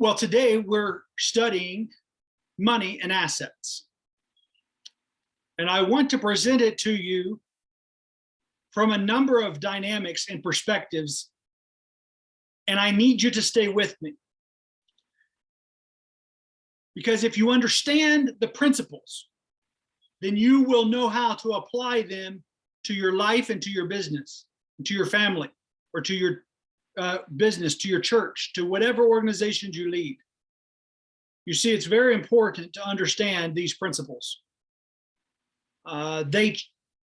Well, today we're studying money and assets. And I want to present it to you from a number of dynamics and perspectives. And I need you to stay with me. Because if you understand the principles, then you will know how to apply them to your life and to your business, and to your family, or to your uh, business, to your church, to whatever organizations you lead. You see, it's very important to understand these principles. Uh, they,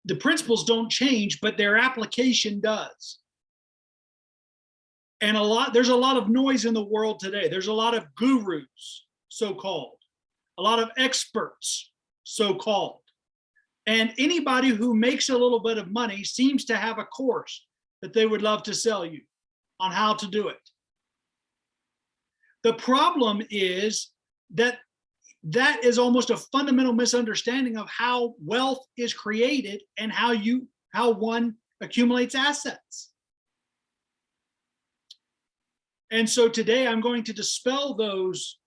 the principles don't change, but their application does. And a lot, there's a lot of noise in the world today. There's a lot of gurus, so-called, a lot of experts, so-called. And anybody who makes a little bit of money seems to have a course that they would love to sell you on how to do it. The problem is that that is almost a fundamental misunderstanding of how wealth is created and how you how one accumulates assets. And so today I'm going to dispel those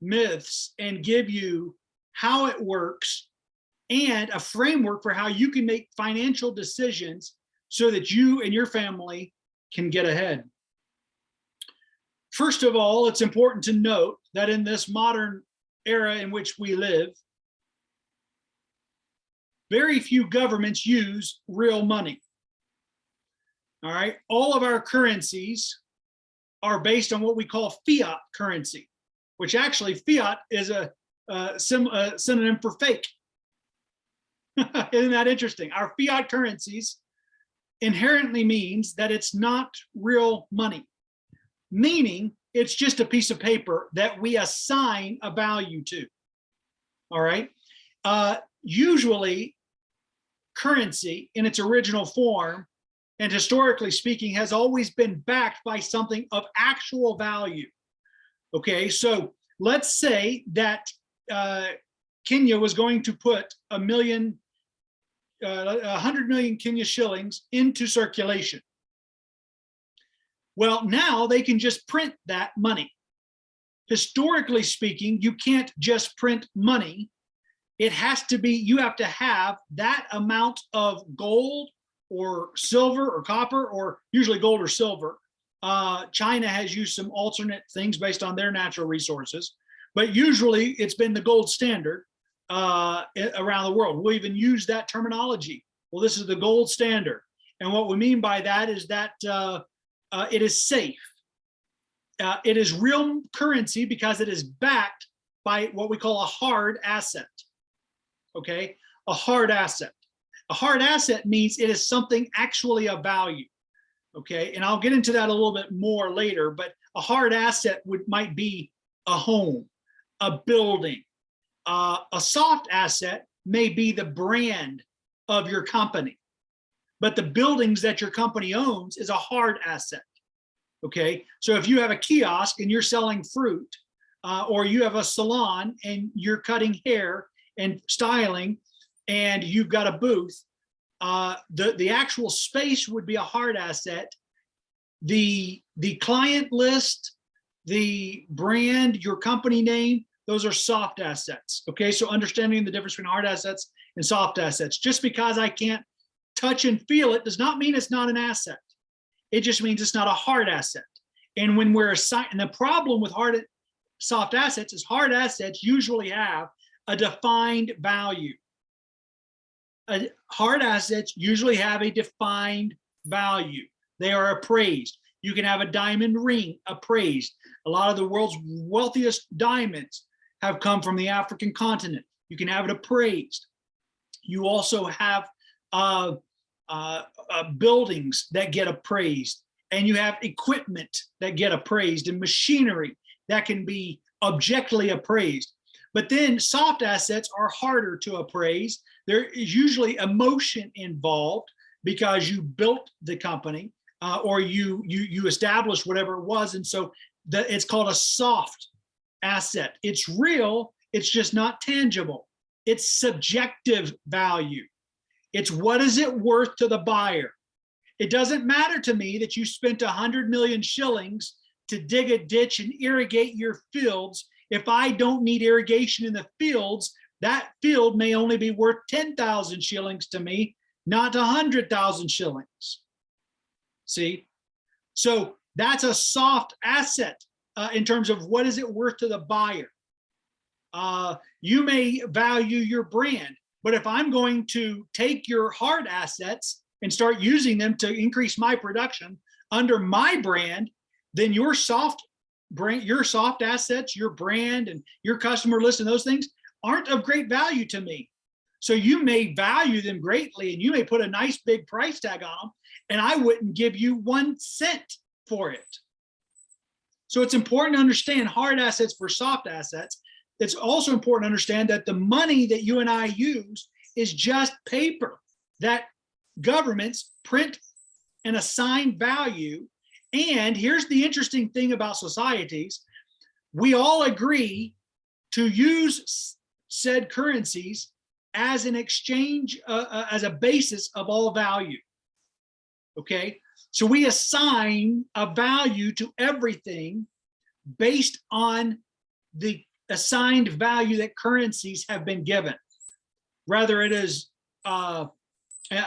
myths and give you how it works and a framework for how you can make financial decisions so that you and your family can get ahead. First of all, it's important to note that in this modern era in which we live, very few governments use real money. All right, all of our currencies are based on what we call fiat currency, which actually fiat is a, a, a synonym for fake. Isn't that interesting? Our fiat currencies inherently means that it's not real money, meaning it's just a piece of paper that we assign a value to. All right. Uh, usually, currency in its original form and historically speaking has always been backed by something of actual value. Okay, so let's say that uh, Kenya was going to put a million uh, 100 million Kenya shillings into circulation. Well, now they can just print that money. Historically speaking, you can't just print money. It has to be, you have to have that amount of gold or silver or copper or usually gold or silver. Uh, China has used some alternate things based on their natural resources, but usually it's been the gold standard uh, around the world. We'll even use that terminology. Well, this is the gold standard. And what we mean by that is that uh, uh, it is safe. Uh, it is real currency because it is backed by what we call a hard asset. Okay, a hard asset. A hard asset means it is something actually of value. Okay, and I'll get into that a little bit more later, but a hard asset would might be a home, a building, uh, a soft asset may be the brand of your company, but the buildings that your company owns is a hard asset. Okay, so if you have a kiosk and you're selling fruit, uh, or you have a salon and you're cutting hair and styling, and you've got a booth, uh, the the actual space would be a hard asset. The the client list, the brand, your company name, those are soft assets. Okay, so understanding the difference between hard assets and soft assets. Just because I can't touch and feel it does not mean it's not an asset. It just means it's not a hard asset. And when we're assigning, the problem with hard soft assets is hard assets usually have a defined value. A hard assets usually have a defined value. They are appraised. You can have a diamond ring appraised. A lot of the world's wealthiest diamonds have come from the African continent. You can have it appraised. You also have uh, uh, uh, buildings that get appraised and you have equipment that get appraised and machinery that can be objectively appraised. But then soft assets are harder to appraise. There is usually emotion involved because you built the company uh, or you, you, you established whatever it was. And so the, it's called a soft asset. It's real, it's just not tangible. It's subjective value. It's what is it worth to the buyer? It doesn't matter to me that you spent a hundred million shillings to dig a ditch and irrigate your fields. If I don't need irrigation in the fields, that field may only be worth 10,000 shillings to me, not 100,000 shillings. See? So that's a soft asset uh, in terms of what is it worth to the buyer. Uh, you may value your brand, but if I'm going to take your hard assets and start using them to increase my production under my brand, then your soft brand, your soft assets, your brand and your customer list and those things aren't of great value to me. So you may value them greatly and you may put a nice big price tag on them and I wouldn't give you one cent for it. So it's important to understand hard assets for soft assets. It's also important to understand that the money that you and I use is just paper that governments print and assign value. And here's the interesting thing about societies. We all agree to use said currencies as an exchange, uh, uh, as a basis of all value. Okay, so we assign a value to everything based on the assigned value that currencies have been given. Rather it is, uh, uh,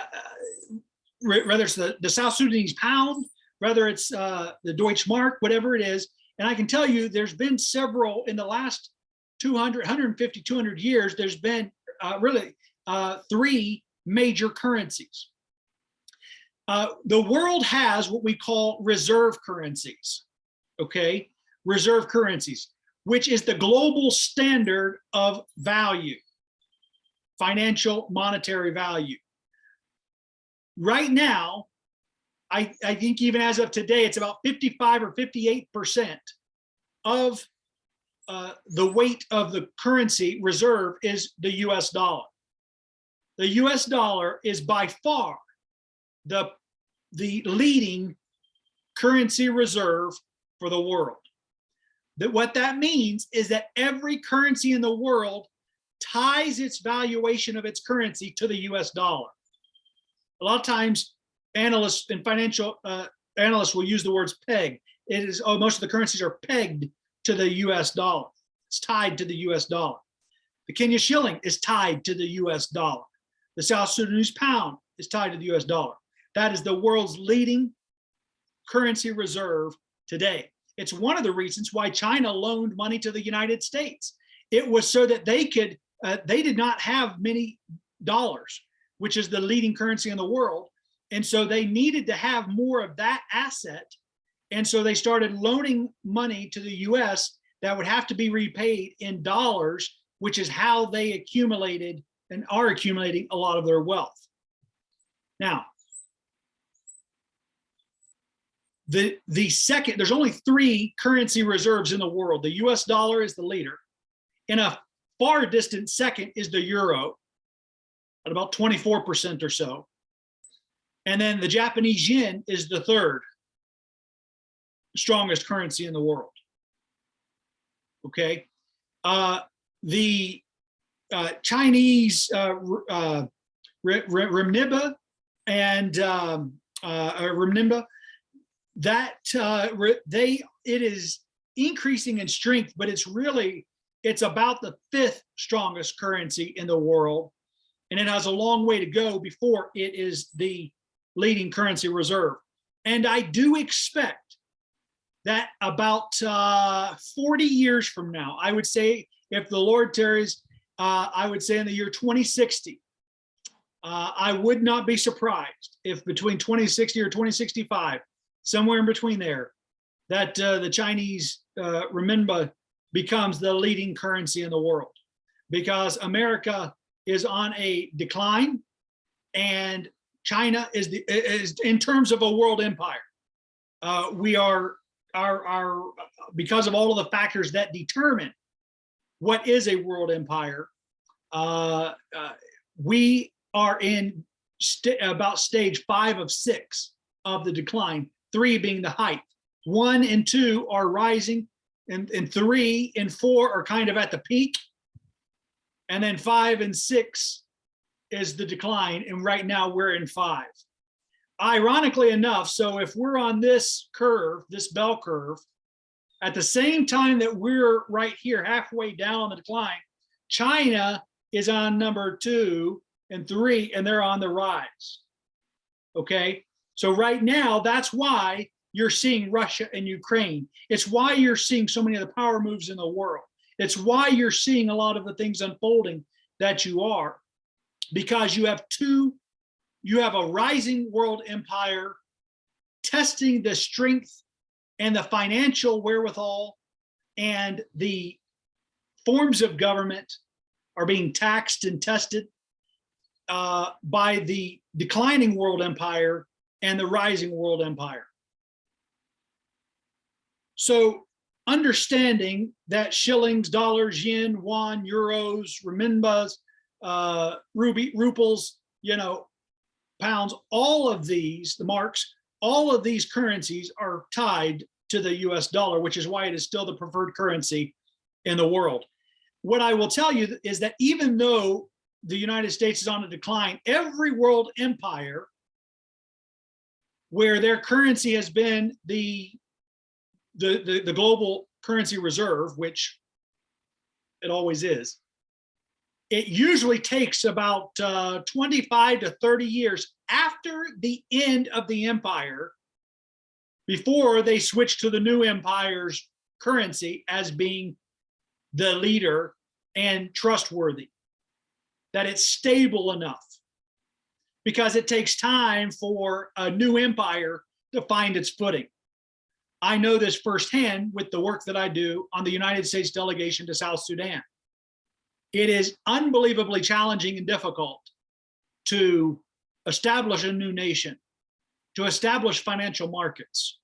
it's the, the South Sudanese pound, whether it's uh, the Deutsche Mark, whatever it is. And I can tell you there's been several in the last 200, 150, 200 years, there's been uh, really uh, three major currencies. Uh, the world has what we call reserve currencies, okay? Reserve currencies, which is the global standard of value, financial monetary value. Right now, I, I think even as of today, it's about 55 or 58% of uh, the weight of the currency reserve is the US dollar. The US dollar is by far the, the leading currency reserve for the world. That what that means is that every currency in the world ties its valuation of its currency to the US dollar. A lot of times analysts and financial uh, analysts will use the words peg. It is, oh, most of the currencies are pegged to the US dollar. It's tied to the US dollar. The Kenya shilling is tied to the US dollar. The South Sudanese pound is tied to the US dollar. That is the world's leading currency reserve today. It's one of the reasons why China loaned money to the United States. It was so that they could, uh, they did not have many dollars, which is the leading currency in the world. And so they needed to have more of that asset. And so they started loaning money to the US that would have to be repaid in dollars, which is how they accumulated and are accumulating a lot of their wealth. Now, the, the second, there's only three currency reserves in the world. The US dollar is the leader. In a far distant second is the euro at about 24% or so. And then the Japanese yen is the third strongest currency in the world. Okay. Uh, the uh, Chinese uh, uh, renminbi and um, uh, renminbi that uh, they it is increasing in strength, but it's really it's about the fifth strongest currency in the world, and it has a long way to go before it is the leading currency reserve. And I do expect that about uh, 40 years from now, I would say, if the Lord tarries, uh, I would say in the year 2060, uh, I would not be surprised if between 2060 or 2065, somewhere in between there, that uh, the Chinese uh, renminbi becomes the leading currency in the world because America is on a decline and China is the is in terms of a world empire. Uh, we are our our because of all of the factors that determine what is a world empire. Uh, uh, we are in st about stage five of six of the decline three being the height. One and two are rising, and, and three and four are kind of at the peak. And then five and six is the decline, and right now we're in five. Ironically enough, so if we're on this curve, this bell curve, At the same time that we're right here halfway down on the decline, China is on number two and three, and they're on the rise. Okay, so right now, that's why you're seeing Russia and Ukraine. It's why you're seeing so many of the power moves in the world. It's why you're seeing a lot of the things unfolding that you are, because you have two, you have a rising world empire testing the strength and the financial wherewithal and the forms of government are being taxed and tested uh, by the declining world empire and the rising world empire. So understanding that shillings, dollars, yen, yuan, euros, renminbas, uh, ruby, ruples, you know, pounds, all of these, the marks, all of these currencies are tied to the US dollar, which is why it is still the preferred currency in the world. What I will tell you is that even though the United States is on a decline, every world empire where their currency has been the, the, the, the global currency reserve, which it always is, it usually takes about uh, 25 to 30 years after the end of the empire before they switch to the new empire's currency as being the leader and trustworthy, that it's stable enough because it takes time for a new empire to find its footing. I know this firsthand with the work that I do on the United States delegation to South Sudan. It is unbelievably challenging and difficult to establish a new nation, to establish financial markets,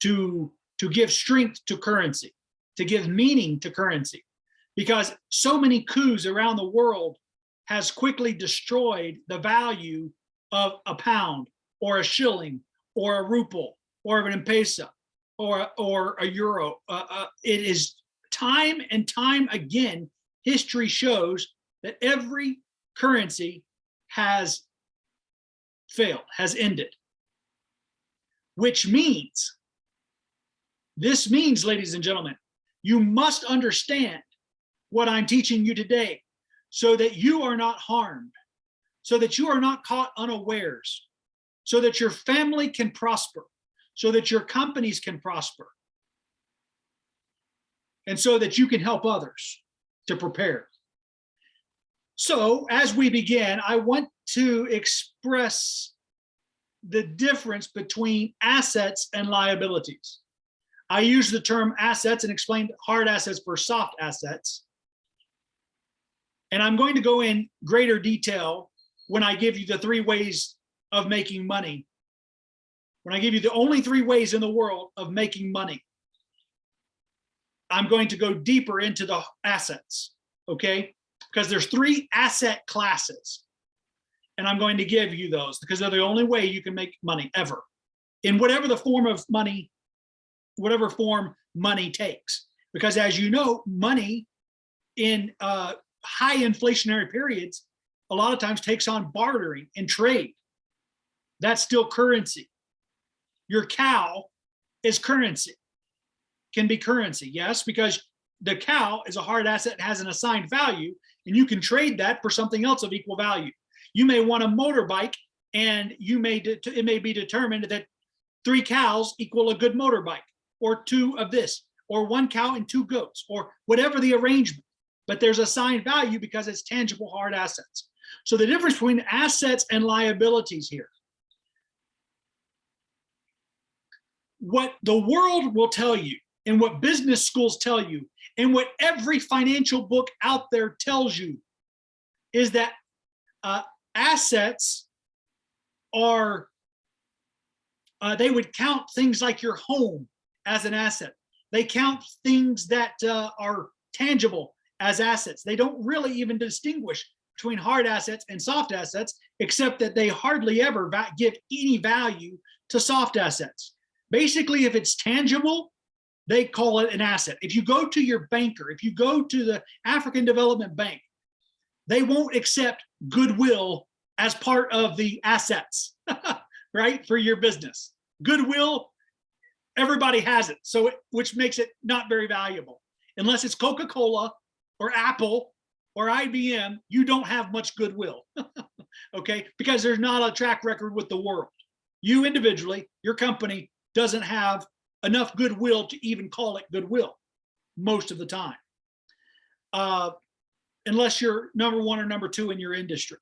to, to give strength to currency, to give meaning to currency, because so many coups around the world has quickly destroyed the value of a pound or a shilling or a ruble or an M-Pesa or, or a euro. Uh, uh, it is time and time again, history shows that every currency has failed, has ended. Which means, this means, ladies and gentlemen, you must understand what I'm teaching you today so that you are not harmed, so that you are not caught unawares, so that your family can prosper, so that your companies can prosper, and so that you can help others to prepare. So as we begin, I want to express the difference between assets and liabilities. I use the term assets and explain hard assets for soft assets. And I'm going to go in greater detail when I give you the three ways of making money. When I give you the only three ways in the world of making money. I'm going to go deeper into the assets, okay? Because there's three asset classes. And I'm going to give you those because they're the only way you can make money ever. In whatever the form of money, whatever form money takes. Because as you know, money in uh, high inflationary periods, a lot of times takes on bartering and trade. That's still currency. Your cow is currency, can be currency, yes, because the cow is a hard asset, has an assigned value, and you can trade that for something else of equal value. You may want a motorbike and you may it may be determined that three cows equal a good motorbike or two of this or one cow and two goats or whatever the arrangement but there's assigned value because it's tangible hard assets. So the difference between assets and liabilities here. What the world will tell you and what business schools tell you and what every financial book out there tells you is that uh, assets are, uh, they would count things like your home as an asset. They count things that uh, are tangible as assets. They don't really even distinguish between hard assets and soft assets, except that they hardly ever give any value to soft assets. Basically, if it's tangible, they call it an asset. If you go to your banker, if you go to the African Development Bank, they won't accept goodwill as part of the assets, right, for your business. Goodwill everybody has it. So, it, which makes it not very valuable. Unless it's Coca-Cola or Apple or IBM, you don't have much goodwill. okay, because there's not a track record with the world. You individually, your company doesn't have enough goodwill to even call it goodwill most of the time. Uh, unless you're number one or number two in your industry,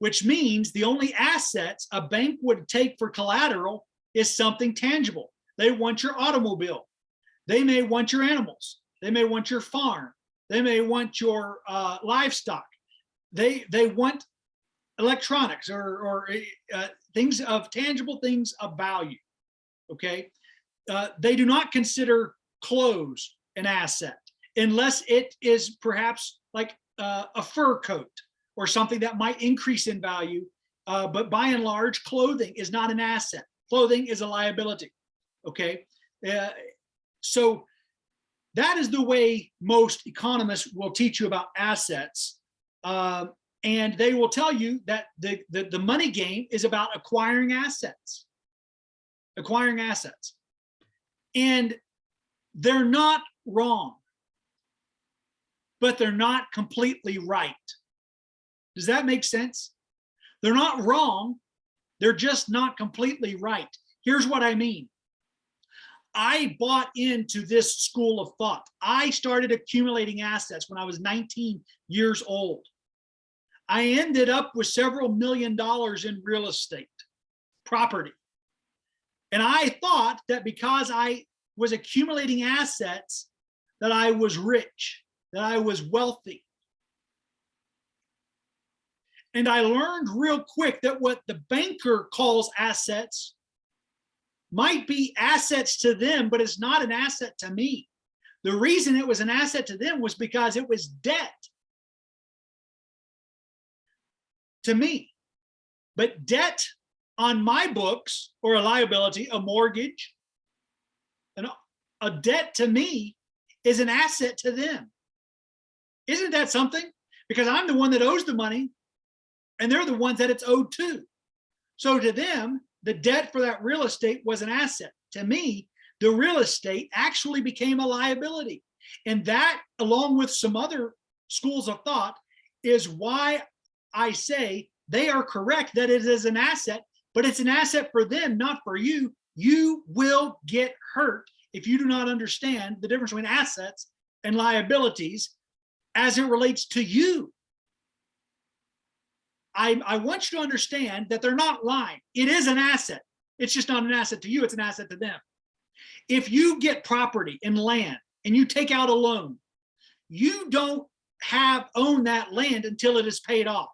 which means the only assets a bank would take for collateral is something tangible. They want your automobile. They may want your animals. They may want your farm. They may want your uh, livestock. They they want electronics or, or uh, things of tangible things of value. Okay, uh, they do not consider clothes an asset unless it is perhaps like uh, a fur coat or something that might increase in value. Uh, but by and large, clothing is not an asset. Clothing is a liability. Okay, uh, so that is the way most economists will teach you about assets. Uh, and they will tell you that the, the, the money game is about acquiring assets, acquiring assets. And they're not wrong, but they're not completely right. Does that make sense? They're not wrong. They're just not completely right. Here's what I mean. I bought into this school of thought. I started accumulating assets when I was 19 years old. I ended up with several million dollars in real estate property. And I thought that because I was accumulating assets, that I was rich, that I was wealthy. And I learned real quick that what the banker calls assets might be assets to them, but it's not an asset to me. The reason it was an asset to them was because it was debt to me. But debt on my books or a liability, a mortgage, an, a debt to me is an asset to them. Isn't that something? Because I'm the one that owes the money and they're the ones that it's owed to. So to them, the debt for that real estate was an asset. To me, the real estate actually became a liability. And that, along with some other schools of thought, is why I say they are correct that it is an asset, but it's an asset for them, not for you. You will get hurt if you do not understand the difference between assets and liabilities as it relates to you. I, I want you to understand that they're not lying. It is an asset. It's just not an asset to you, it's an asset to them. If you get property and land and you take out a loan, you don't have own that land until it is paid off.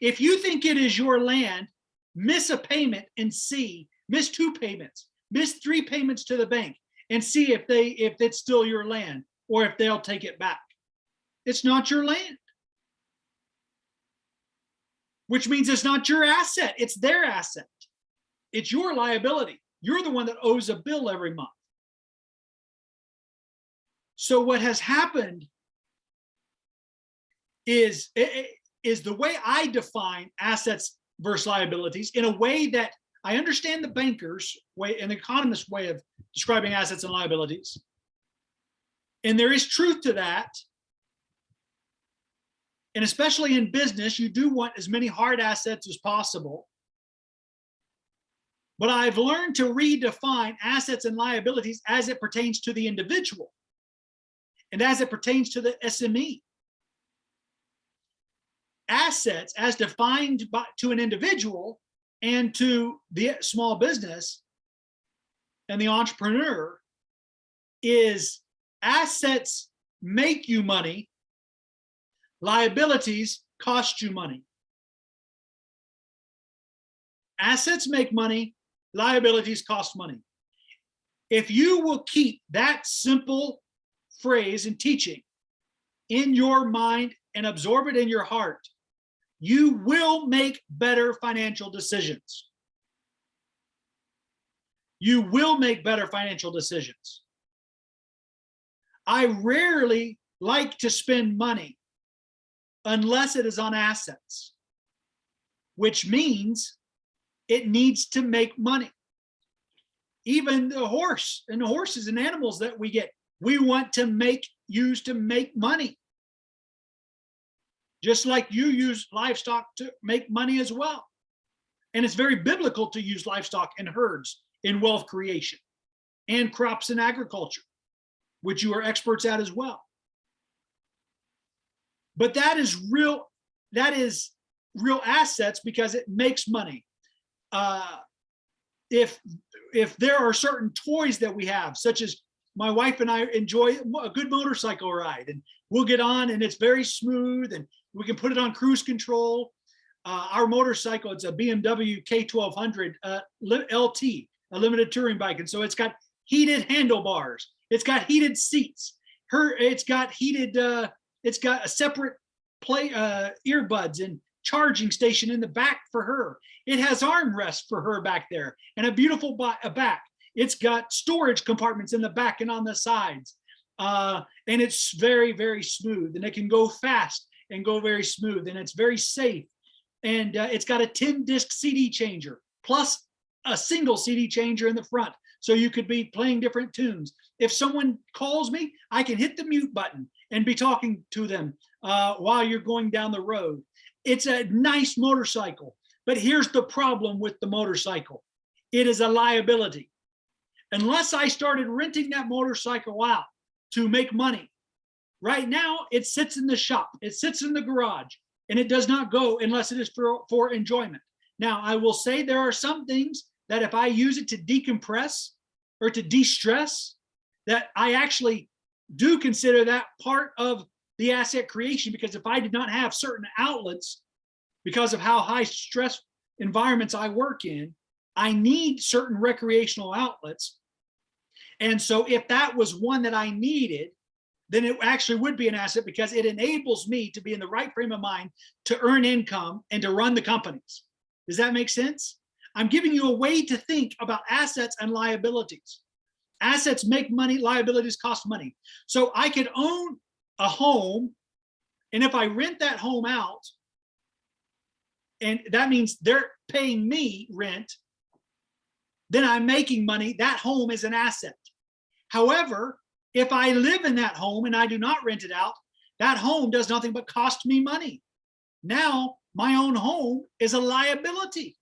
If you think it is your land, miss a payment and see, miss two payments, miss three payments to the bank and see if they if it's still your land or if they'll take it back. It's not your land. Which means it's not your asset, it's their asset. It's your liability. You're the one that owes a bill every month. So what has happened is is the way I define assets versus liabilities in a way that I understand the banker's way, and the economist way of describing assets and liabilities. And there is truth to that. And especially in business, you do want as many hard assets as possible. But I've learned to redefine assets and liabilities as it pertains to the individual and as it pertains to the SME assets as defined by, to an individual and to the small business and the entrepreneur is assets make you money, liabilities cost you money. Assets make money, liabilities cost money. If you will keep that simple phrase and teaching in your mind and absorb it in your heart, you will make better financial decisions. You will make better financial decisions. I rarely like to spend money unless it is on assets, which means it needs to make money. even the horse and the horses and animals that we get, we want to make, use to make money. Just like you use livestock to make money as well. And it's very biblical to use livestock and herds in wealth creation and crops and agriculture, which you are experts at as well. But that is real, that is real assets because it makes money. Uh, if if there are certain toys that we have, such as my wife and I enjoy a good motorcycle ride, and we'll get on and it's very smooth, and we can put it on cruise control. Uh, our motorcycle, it's a BMW K1200 uh, LT, a limited touring bike, and so it's got heated handlebars. It's got heated seats. Her, it's got heated. Uh, it's got a separate play uh, earbuds and charging station in the back for her. It has armrests for her back there and a beautiful a back. It's got storage compartments in the back and on the sides. Uh, and it's very, very smooth and it can go fast and go very smooth and it's very safe. And uh, it's got a 10 disc CD changer plus a single CD changer in the front. So you could be playing different tunes. If someone calls me, I can hit the mute button and be talking to them uh, while you're going down the road. It's a nice motorcycle, but here's the problem with the motorcycle. It is a liability. Unless I started renting that motorcycle out to make money, right now it sits in the shop, it sits in the garage, and it does not go unless it is for, for enjoyment. Now, I will say there are some things that if I use it to decompress or to de-stress, that I actually do consider that part of the asset creation because if I did not have certain outlets because of how high stress environments I work in, I need certain recreational outlets. And so if that was one that I needed, then it actually would be an asset because it enables me to be in the right frame of mind to earn income and to run the companies. Does that make sense? I'm giving you a way to think about assets and liabilities. Assets make money, liabilities cost money. So I could own a home, and if I rent that home out, and that means they're paying me rent, then I'm making money. That home is an asset. However, if I live in that home and I do not rent it out, that home does nothing but cost me money. Now my own home is a liability.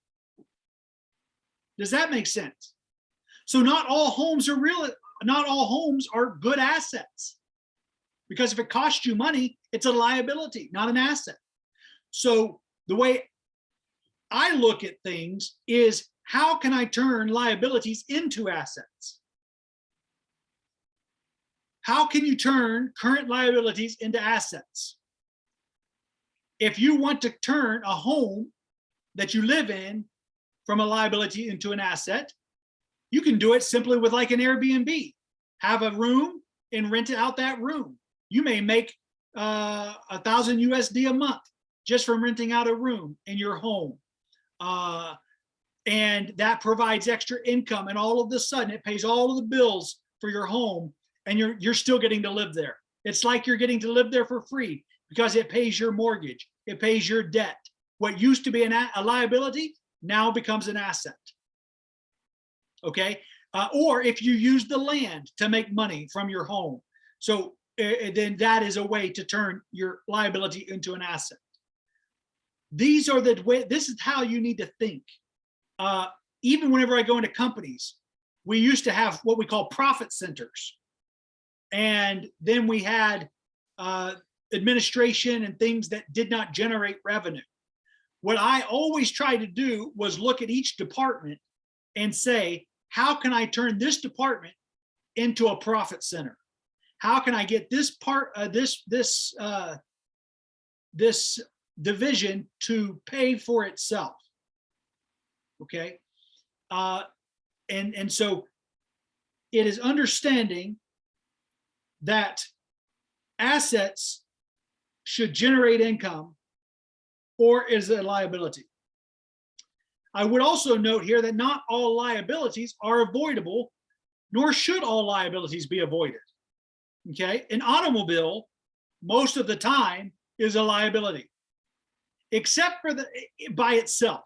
Does that make sense? So not all homes are real, not all homes are good assets. Because if it costs you money, it's a liability, not an asset. So the way I look at things is how can I turn liabilities into assets? How can you turn current liabilities into assets? If you want to turn a home that you live in from a liability into an asset, you can do it simply with like an Airbnb. Have a room and rent out that room you may make uh, a thousand USD a month just from renting out a room in your home. Uh, and that provides extra income and all of a sudden it pays all of the bills for your home and you're, you're still getting to live there. It's like you're getting to live there for free because it pays your mortgage, it pays your debt. What used to be an, a liability now becomes an asset. Okay, uh, or if you use the land to make money from your home. So uh, then that is a way to turn your liability into an asset. These are the way, this is how you need to think. Uh, even whenever I go into companies, we used to have what we call profit centers. And then we had uh, administration and things that did not generate revenue. What I always try to do was look at each department and say, how can I turn this department into a profit center? how can I get this part, uh, this, this, uh, this division to pay for itself? Okay. Uh, and, and so it is understanding that assets should generate income or is it a liability. I would also note here that not all liabilities are avoidable, nor should all liabilities be avoided okay? An automobile, most of the time, is a liability, except for the eh, by itself,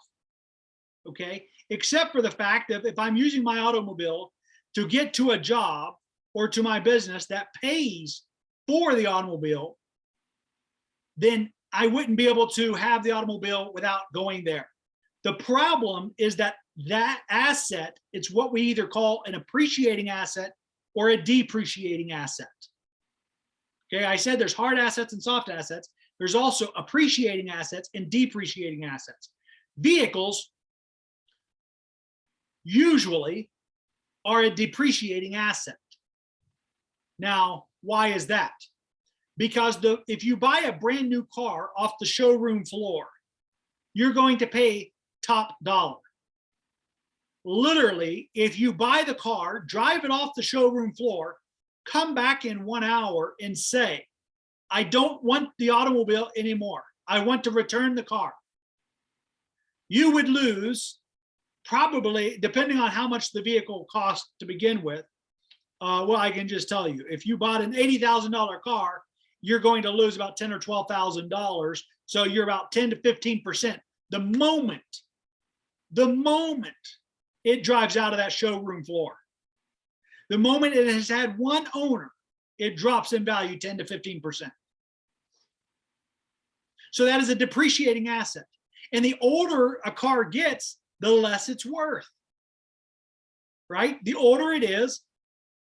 okay? except for the fact that if I'm using my automobile to get to a job or to my business that pays for the automobile, then I wouldn't be able to have the automobile without going there. The problem is that that asset, it's what we either call an appreciating asset or a depreciating asset. Okay, I said there's hard assets and soft assets. There's also appreciating assets and depreciating assets. Vehicles usually are a depreciating asset. Now, why is that? Because the if you buy a brand new car off the showroom floor, you're going to pay top dollar. Literally, if you buy the car, drive it off the showroom floor, come back in one hour and say, I don't want the automobile anymore. I want to return the car. You would lose probably, depending on how much the vehicle cost to begin with. Uh, well, I can just tell you, if you bought an $80,000 car, you're going to lose about 10 or $12,000. So you're about 10 to 15%. The moment, the moment it drives out of that showroom floor, the moment it has had one owner, it drops in value 10 to 15%. So that is a depreciating asset. And the older a car gets, the less it's worth. Right? The older it is,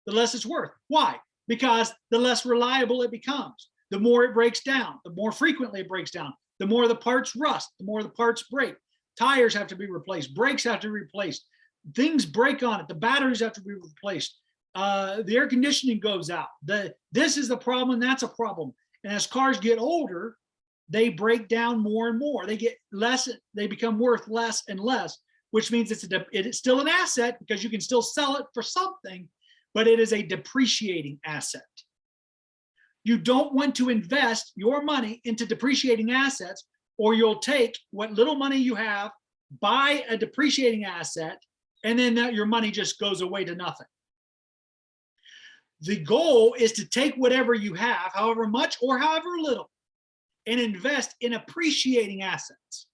the less it's worth. Why? Because the less reliable it becomes. The more it breaks down, the more frequently it breaks down, the more the parts rust, the more the parts break. Tires have to be replaced, brakes have to be replaced, things break on it, the batteries have to be replaced, uh, the air conditioning goes out. The, this is the problem, that's a problem. And as cars get older, they break down more and more. They get less, they become worth less and less, which means it's a, it is still an asset because you can still sell it for something, but it is a depreciating asset. You don't want to invest your money into depreciating assets or you'll take what little money you have, buy a depreciating asset, and then that your money just goes away to nothing. The goal is to take whatever you have, however much or however little, and invest in appreciating assets,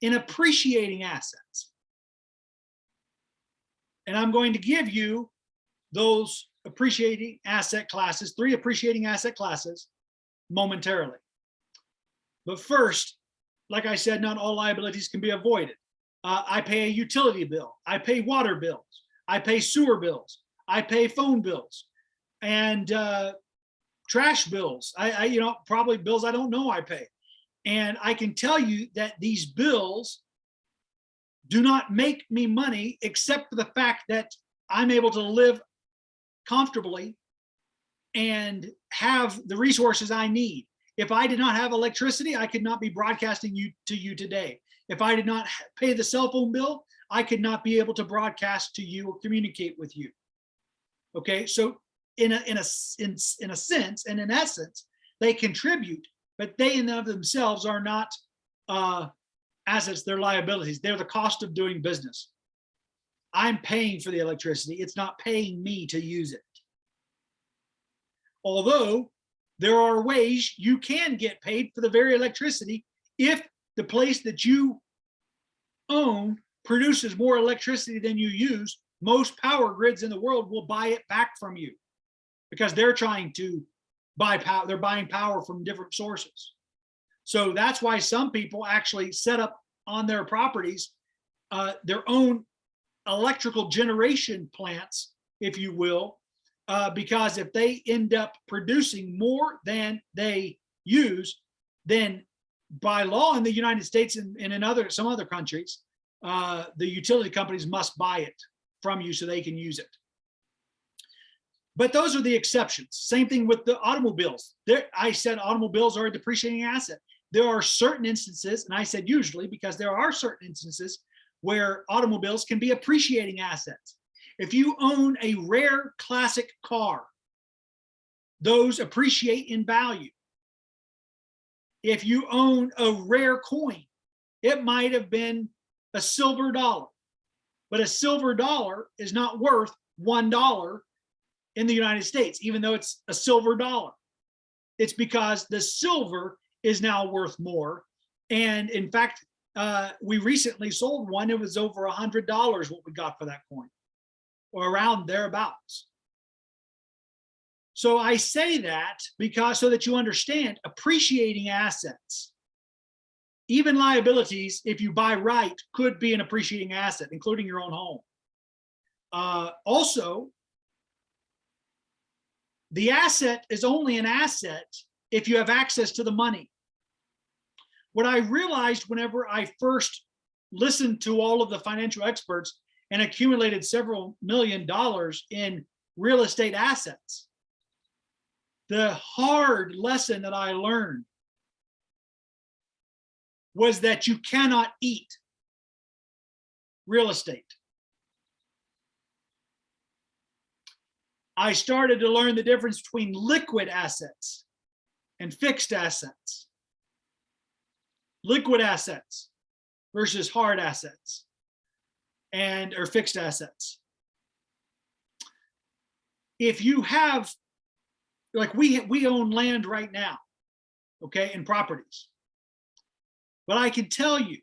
in appreciating assets. And I'm going to give you those appreciating asset classes, three appreciating asset classes momentarily. But first, like I said, not all liabilities can be avoided. Uh, I pay a utility bill. I pay water bills. I pay sewer bills. I pay phone bills and uh, trash bills. I, I, you know, probably bills I don't know I pay. And I can tell you that these bills do not make me money except for the fact that I'm able to live comfortably and have the resources I need. If I did not have electricity, I could not be broadcasting you to you today. If I did not pay the cell phone bill, I could not be able to broadcast to you or communicate with you. Okay, so in a in a in, in a sense and in essence, they contribute, but they in and of themselves are not uh, assets, they're liabilities. They're the cost of doing business. I'm paying for the electricity. It's not paying me to use it. Although there are ways you can get paid for the very electricity if the place that you own produces more electricity than you use, most power grids in the world will buy it back from you because they're trying to buy power, they're buying power from different sources. So that's why some people actually set up on their properties uh, their own electrical generation plants, if you will, uh, because if they end up producing more than they use, then by law in the United States and, and in other some other countries, uh, the utility companies must buy it from you so they can use it. But those are the exceptions. Same thing with the automobiles. There, I said automobiles are a depreciating asset. There are certain instances, and I said usually because there are certain instances where automobiles can be appreciating assets. If you own a rare classic car, those appreciate in value. If you own a rare coin, it might have been a silver dollar, but a silver dollar is not worth $1 in the United States, even though it's a silver dollar. It's because the silver is now worth more. And in fact, uh, we recently sold one. It was over a hundred dollars what we got for that coin, or around thereabouts. So I say that because so that you understand appreciating assets, even liabilities, if you buy right, could be an appreciating asset, including your own home. Uh, also, the asset is only an asset if you have access to the money. What I realized whenever I first listened to all of the financial experts and accumulated several million dollars in real estate assets, the hard lesson that I learned was that you cannot eat real estate. I started to learn the difference between liquid assets and fixed assets. Liquid assets versus hard assets and or fixed assets. If you have, like we, we own land right now, okay, and properties. But I can tell you,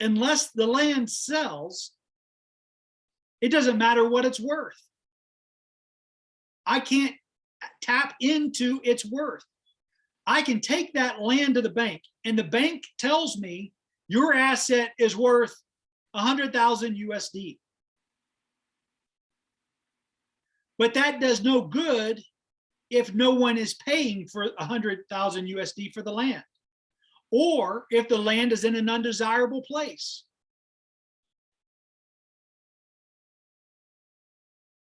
unless the land sells, it doesn't matter what it's worth. I can't tap into its worth. I can take that land to the bank and the bank tells me your asset is worth 100,000 USD. But that does no good if no one is paying for 100,000 USD for the land or if the land is in an undesirable place.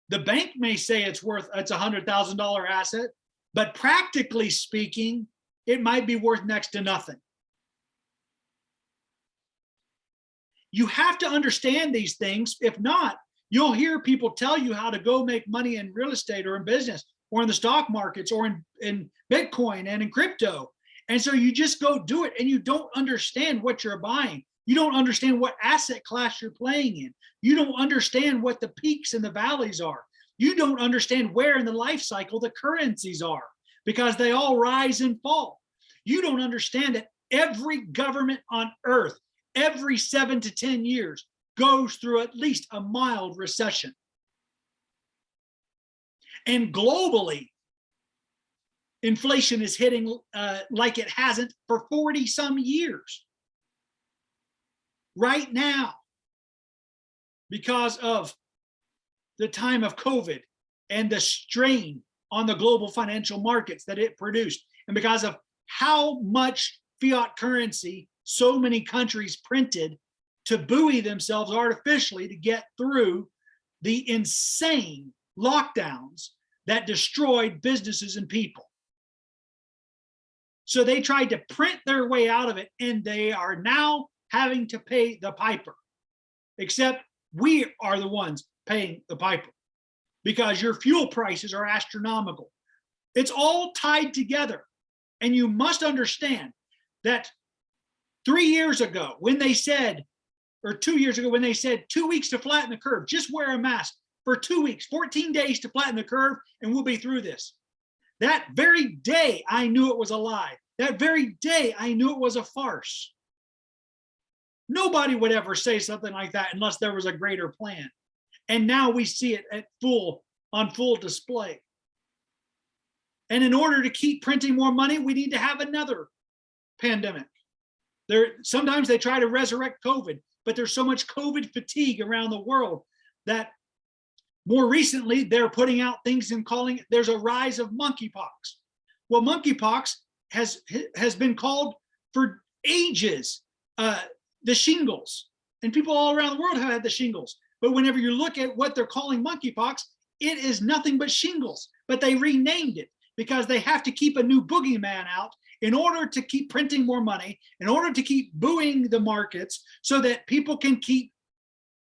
The bank may say it's worth, it's a hundred thousand dollar asset, but practically speaking, it might be worth next to nothing. You have to understand these things. If not, you'll hear people tell you how to go make money in real estate or in business or in the stock markets or in, in Bitcoin and in crypto. And so you just go do it and you don't understand what you're buying. You don't understand what asset class you're playing in. You don't understand what the peaks and the valleys are. You don't understand where in the life cycle the currencies are because they all rise and fall. You don't understand that every government on earth, every seven to 10 years, goes through at least a mild recession. And globally, inflation is hitting uh, like it hasn't for 40 some years right now because of the time of COVID and the strain on the global financial markets that it produced and because of how much fiat currency so many countries printed to buoy themselves artificially to get through the insane lockdowns that destroyed businesses and people. So they tried to print their way out of it and they are now having to pay the piper, except we are the ones paying the piper because your fuel prices are astronomical. It's all tied together. And you must understand that three years ago, when they said, or two years ago, when they said two weeks to flatten the curve, just wear a mask for two weeks, 14 days to flatten the curve, and we'll be through this. That very day, I knew it was a lie. That very day, I knew it was a farce. Nobody would ever say something like that unless there was a greater plan. And now we see it at full on full display. And in order to keep printing more money, we need to have another pandemic. There sometimes they try to resurrect COVID, but there's so much COVID fatigue around the world that more recently they're putting out things and calling it, there's a rise of monkeypox. Well, monkeypox has has been called for ages uh, the shingles, and people all around the world have had the shingles. But whenever you look at what they're calling monkeypox, it is nothing but shingles. But they renamed it because they have to keep a new boogeyman out in order to keep printing more money, in order to keep booing the markets so that people can keep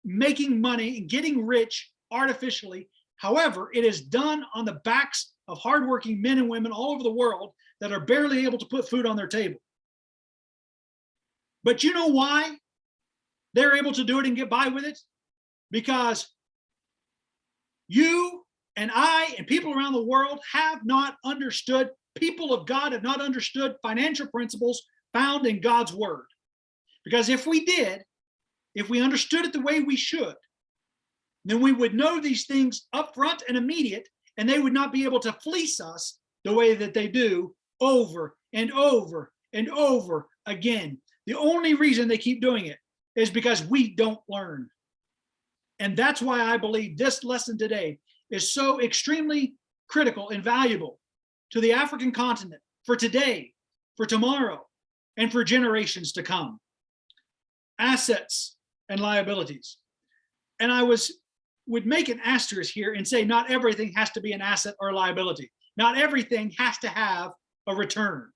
making money and getting rich artificially. However, it is done on the backs of hardworking men and women all over the world that are barely able to put food on their table. But you know why they're able to do it and get by with it? Because you and I and people around the world have not understood, people of God have not understood financial principles found in God's word. Because if we did, if we understood it the way we should, then we would know these things upfront and immediate, and they would not be able to fleece us the way that they do over and over and over again. The only reason they keep doing it is because we don't learn. And that's why I believe this lesson today is so extremely critical and valuable to the African continent for today, for tomorrow, and for generations to come. Assets and liabilities. And I was would make an asterisk here and say not everything has to be an asset or liability. Not everything has to have a return,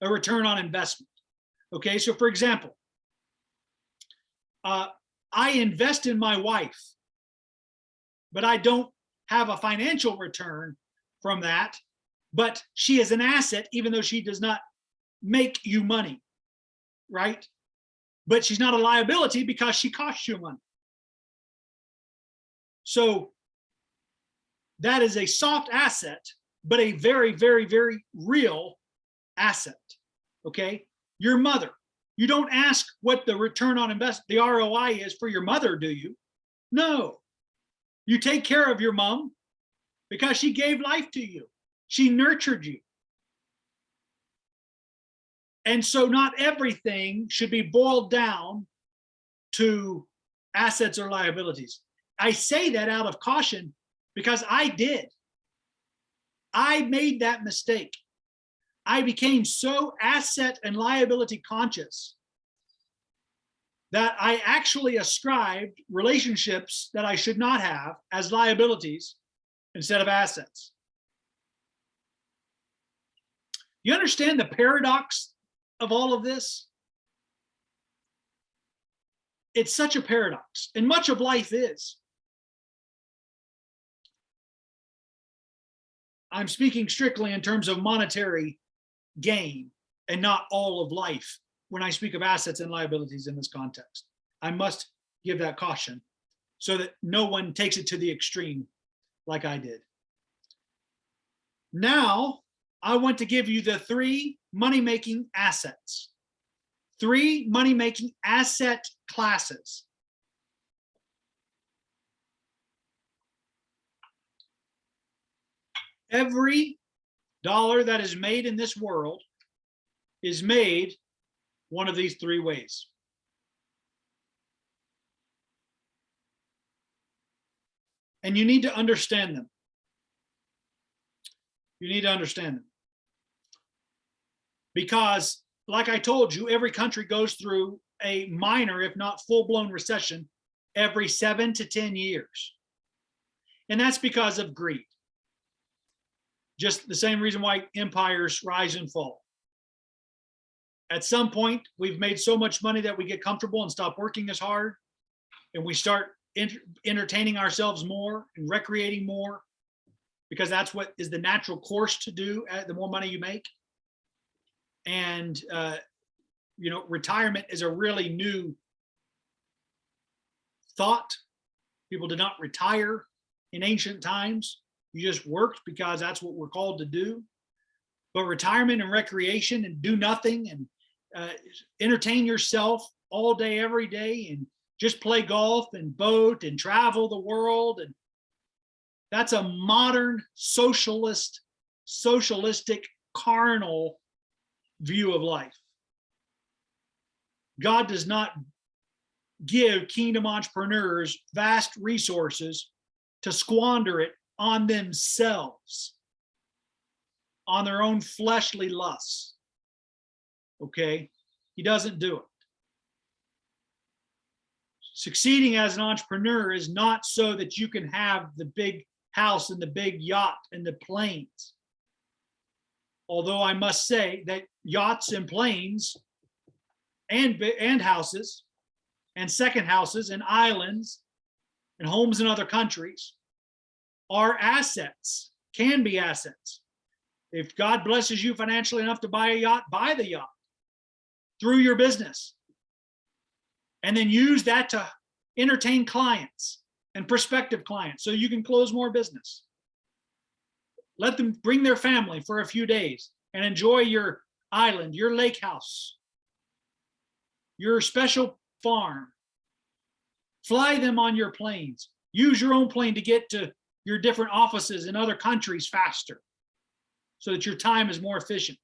a return on investment. Okay, so for example, uh, I invest in my wife, but I don't have a financial return from that, but she is an asset even though she does not make you money, right? But she's not a liability because she costs you money. So that is a soft asset, but a very, very, very real asset. Okay. Your mother, you don't ask what the return on invest, the ROI is for your mother, do you? No. You take care of your mom because she gave life to you. She nurtured you. And so not everything should be boiled down to assets or liabilities. I say that out of caution because I did. I made that mistake. I became so asset and liability conscious that I actually ascribed relationships that I should not have as liabilities instead of assets. You understand the paradox of all of this? It's such a paradox, and much of life is. I'm speaking strictly in terms of monetary gain and not all of life when I speak of assets and liabilities in this context. I must give that caution so that no one takes it to the extreme like I did. Now, I want to give you the three money-making assets. Three money-making asset classes. Every dollar that is made in this world is made one of these three ways. And you need to understand them. You need to understand them. Because like I told you, every country goes through a minor, if not full blown recession every seven to 10 years. And that's because of greed. Just the same reason why empires rise and fall. At some point, we've made so much money that we get comfortable and stop working as hard. And we start entertaining ourselves more and recreating more because that's what is the natural course to do uh, the more money you make. And, uh, you know, retirement is a really new thought. People did not retire in ancient times. You just worked because that's what we're called to do. But retirement and recreation and do nothing and uh, entertain yourself all day, every day, and just play golf and boat and travel the world. And that's a modern socialist, socialistic, carnal view of life. God does not give kingdom entrepreneurs vast resources to squander it on themselves, on their own fleshly lusts. Okay, he doesn't do it. Succeeding as an entrepreneur is not so that you can have the big house and the big yacht and the planes. Although I must say that yachts and planes and, and houses and second houses and islands and homes in other countries are assets, can be assets. If God blesses you financially enough to buy a yacht, buy the yacht through your business. And then use that to entertain clients and prospective clients so you can close more business. Let them bring their family for a few days and enjoy your island, your lake house, your special farm. Fly them on your planes. Use your own plane to get to your different offices in other countries faster so that your time is more efficient.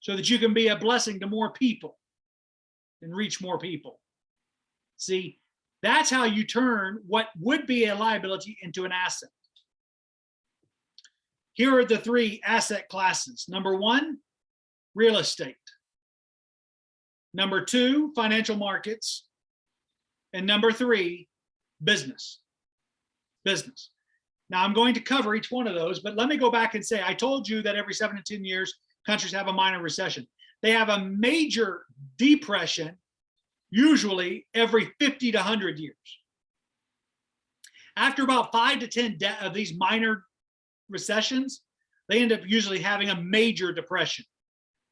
So that you can be a blessing to more people and reach more people. See, that's how you turn what would be a liability into an asset. Here are the three asset classes. Number one, real estate. Number two, financial markets. And number three, business. Business. Now I'm going to cover each one of those, but let me go back and say, I told you that every seven to 10 years, countries have a minor recession. They have a major depression, usually every 50 to 100 years. After about five to 10 of these minor recessions, they end up usually having a major depression,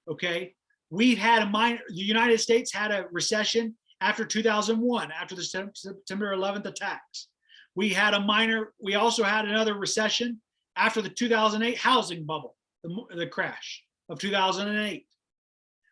okay? We've had a minor, the United States had a recession after 2001, after the September 11th attacks. We had a minor, we also had another recession after the 2008 housing bubble, the, the crash of 2008.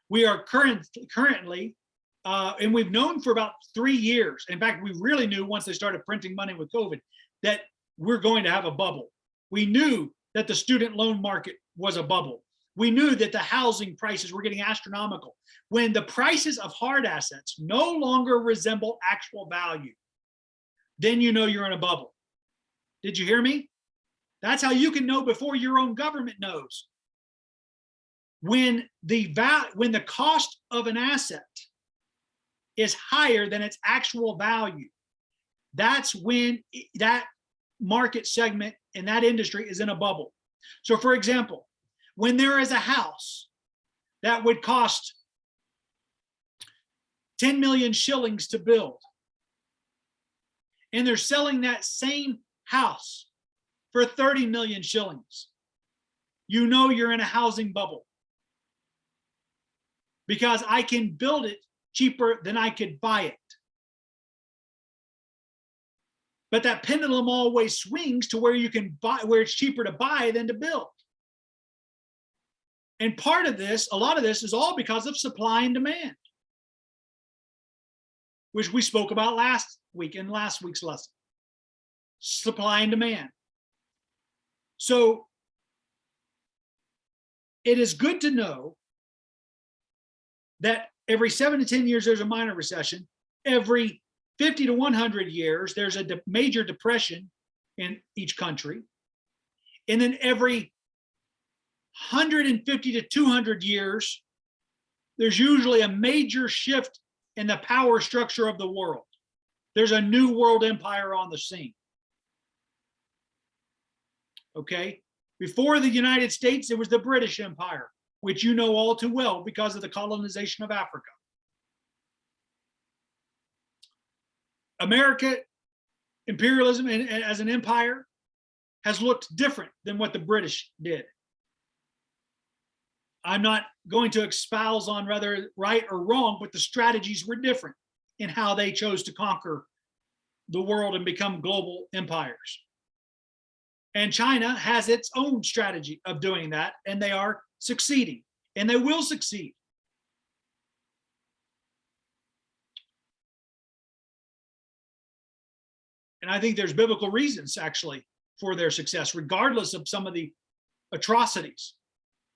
We are current, currently, uh, and we've known for about three years. In fact, we really knew once they started printing money with COVID that we're going to have a bubble. We knew that the student loan market was a bubble we knew that the housing prices were getting astronomical. When the prices of hard assets no longer resemble actual value, then you know you're in a bubble. Did you hear me? That's how you can know before your own government knows. When the val when the cost of an asset is higher than its actual value, that's when that market segment in that industry is in a bubble. So for example, when there is a house that would cost 10 million shillings to build, and they're selling that same house for 30 million shillings, you know you're in a housing bubble. Because I can build it cheaper than I could buy it. But that pendulum always swings to where you can buy, where it's cheaper to buy than to build. And part of this, a lot of this is all because of supply and demand, which we spoke about last week in last week's lesson. Supply and demand. So it is good to know that every seven to 10 years, there's a minor recession. Every 50 to 100 years, there's a de major depression in each country. And then every 150 to 200 years, there's usually a major shift in the power structure of the world. There's a new world empire on the scene. Okay, before the United States, it was the British Empire, which you know all too well because of the colonization of Africa. America, imperialism and, and as an empire has looked different than what the British did. I'm not going to espouse on whether right or wrong, but the strategies were different in how they chose to conquer the world and become global empires. And China has its own strategy of doing that, and they are succeeding, and they will succeed. And I think there's biblical reasons actually for their success, regardless of some of the atrocities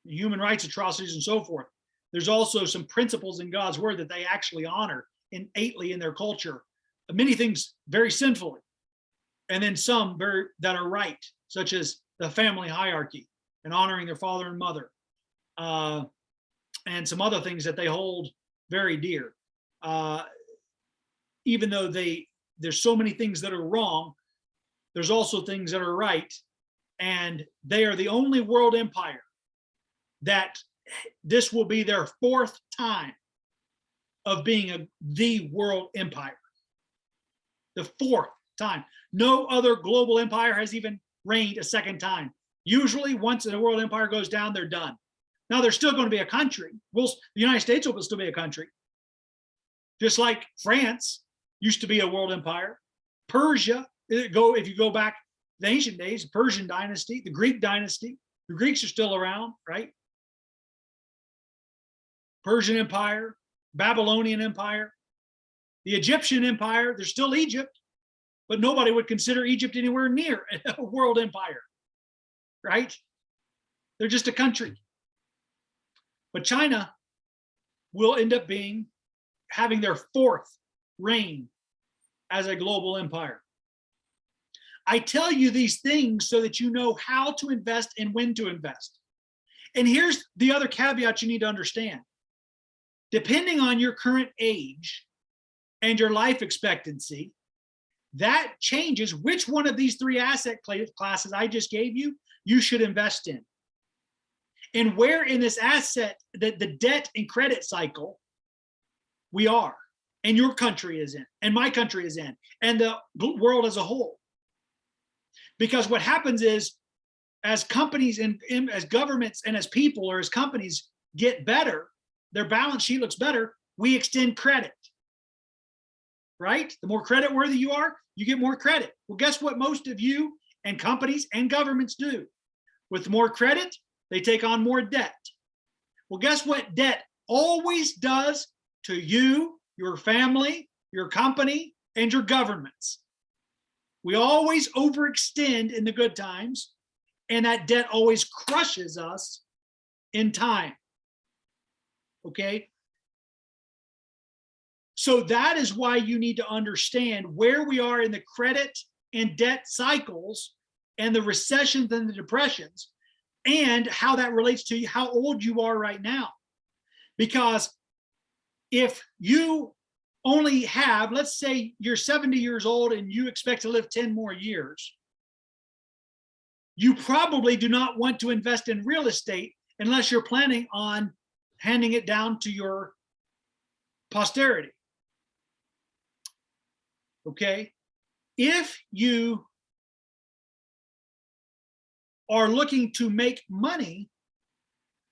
human rights atrocities and so forth. There's also some principles in God's word that they actually honor innately in their culture. Many things very sinfully, and then some very that are right, such as the family hierarchy and honoring their father and mother, uh, and some other things that they hold very dear. Uh, even though they there's so many things that are wrong, there's also things that are right, and they are the only world empire that this will be their fourth time of being a the world empire. The fourth time. No other global empire has even reigned a second time. Usually once the world empire goes down, they're done. Now they're still going to be a country. We'll, the United States will still be a country. Just like France used to be a world empire. Persia, uh, go if you go back the ancient days, Persian dynasty, the Greek dynasty, the Greeks are still around, right? Persian Empire, Babylonian Empire, the Egyptian Empire, there's still Egypt, but nobody would consider Egypt anywhere near a world empire, right? They're just a country. But China will end up being having their fourth reign as a global empire. I tell you these things so that you know how to invest and when to invest. And here's the other caveat you need to understand. Depending on your current age and your life expectancy, that changes which one of these three asset classes I just gave you, you should invest in. And where in this asset, the, the debt and credit cycle we are, and your country is in, and my country is in, and the world as a whole. Because what happens is, as companies and, as governments and as people or as companies get better, their balance sheet looks better, we extend credit. Right? The more credit worthy you are, you get more credit. Well, guess what most of you and companies and governments do? With more credit, they take on more debt. Well, guess what debt always does to you, your family, your company, and your governments? We always overextend in the good times, and that debt always crushes us in time. Okay? So that is why you need to understand where we are in the credit and debt cycles and the recessions and the depressions and how that relates to how old you are right now. Because if you only have, let's say you're 70 years old and you expect to live 10 more years, you probably do not want to invest in real estate unless you're planning on handing it down to your posterity. Okay. If you are looking to make money,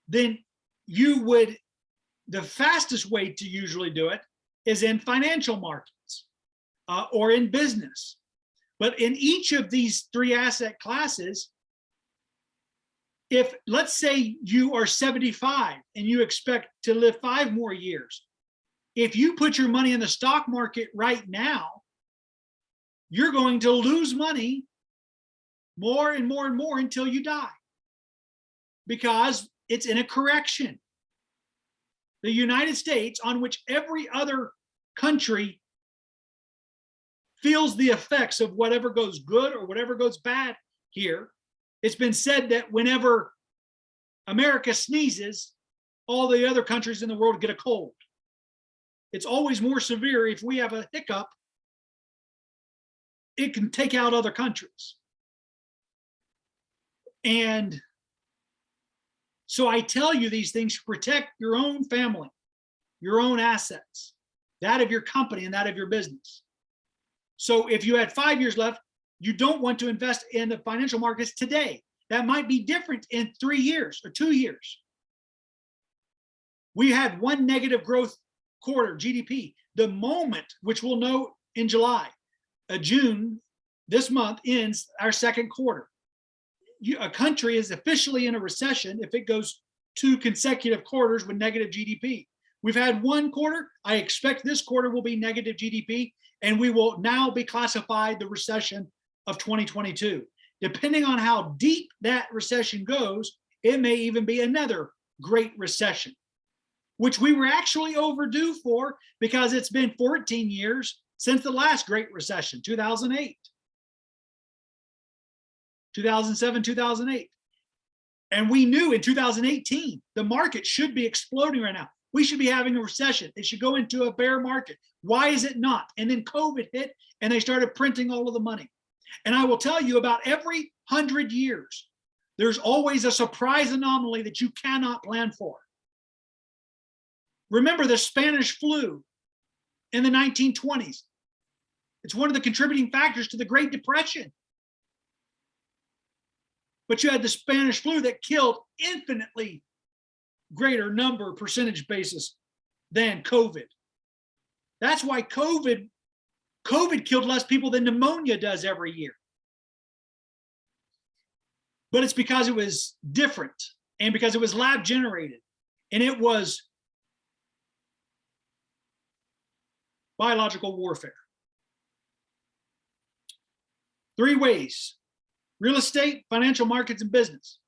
then you would, the fastest way to usually do it is in financial markets uh, or in business. But in each of these three asset classes, if let's say you are 75 and you expect to live five more years, if you put your money in the stock market right now, you're going to lose money more and more and more until you die because it's in a correction. The United States, on which every other country feels the effects of whatever goes good or whatever goes bad here, it's been said that whenever America sneezes, all the other countries in the world get a cold. It's always more severe if we have a hiccup, it can take out other countries. And so I tell you these things to protect your own family, your own assets, that of your company and that of your business. So if you had five years left, you don't want to invest in the financial markets today. That might be different in three years or two years. We had one negative growth quarter, GDP. The moment, which we'll know in July, uh, June, this month ends our second quarter a country is officially in a recession if it goes two consecutive quarters with negative GDP. We've had one quarter. I expect this quarter will be negative GDP, and we will now be classified the recession of 2022. Depending on how deep that recession goes, it may even be another great recession, which we were actually overdue for because it's been 14 years since the last great recession, 2008. 2007, 2008. And we knew in 2018, the market should be exploding right now. We should be having a recession. It should go into a bear market. Why is it not? And then COVID hit and they started printing all of the money. And I will tell you about every hundred years, there's always a surprise anomaly that you cannot plan for. Remember the Spanish flu in the 1920s. It's one of the contributing factors to the Great Depression. But you had the Spanish flu that killed infinitely greater number percentage basis than COVID. That's why COVID, COVID killed less people than pneumonia does every year. But it's because it was different and because it was lab generated and it was biological warfare. Three ways real estate, financial markets, and business.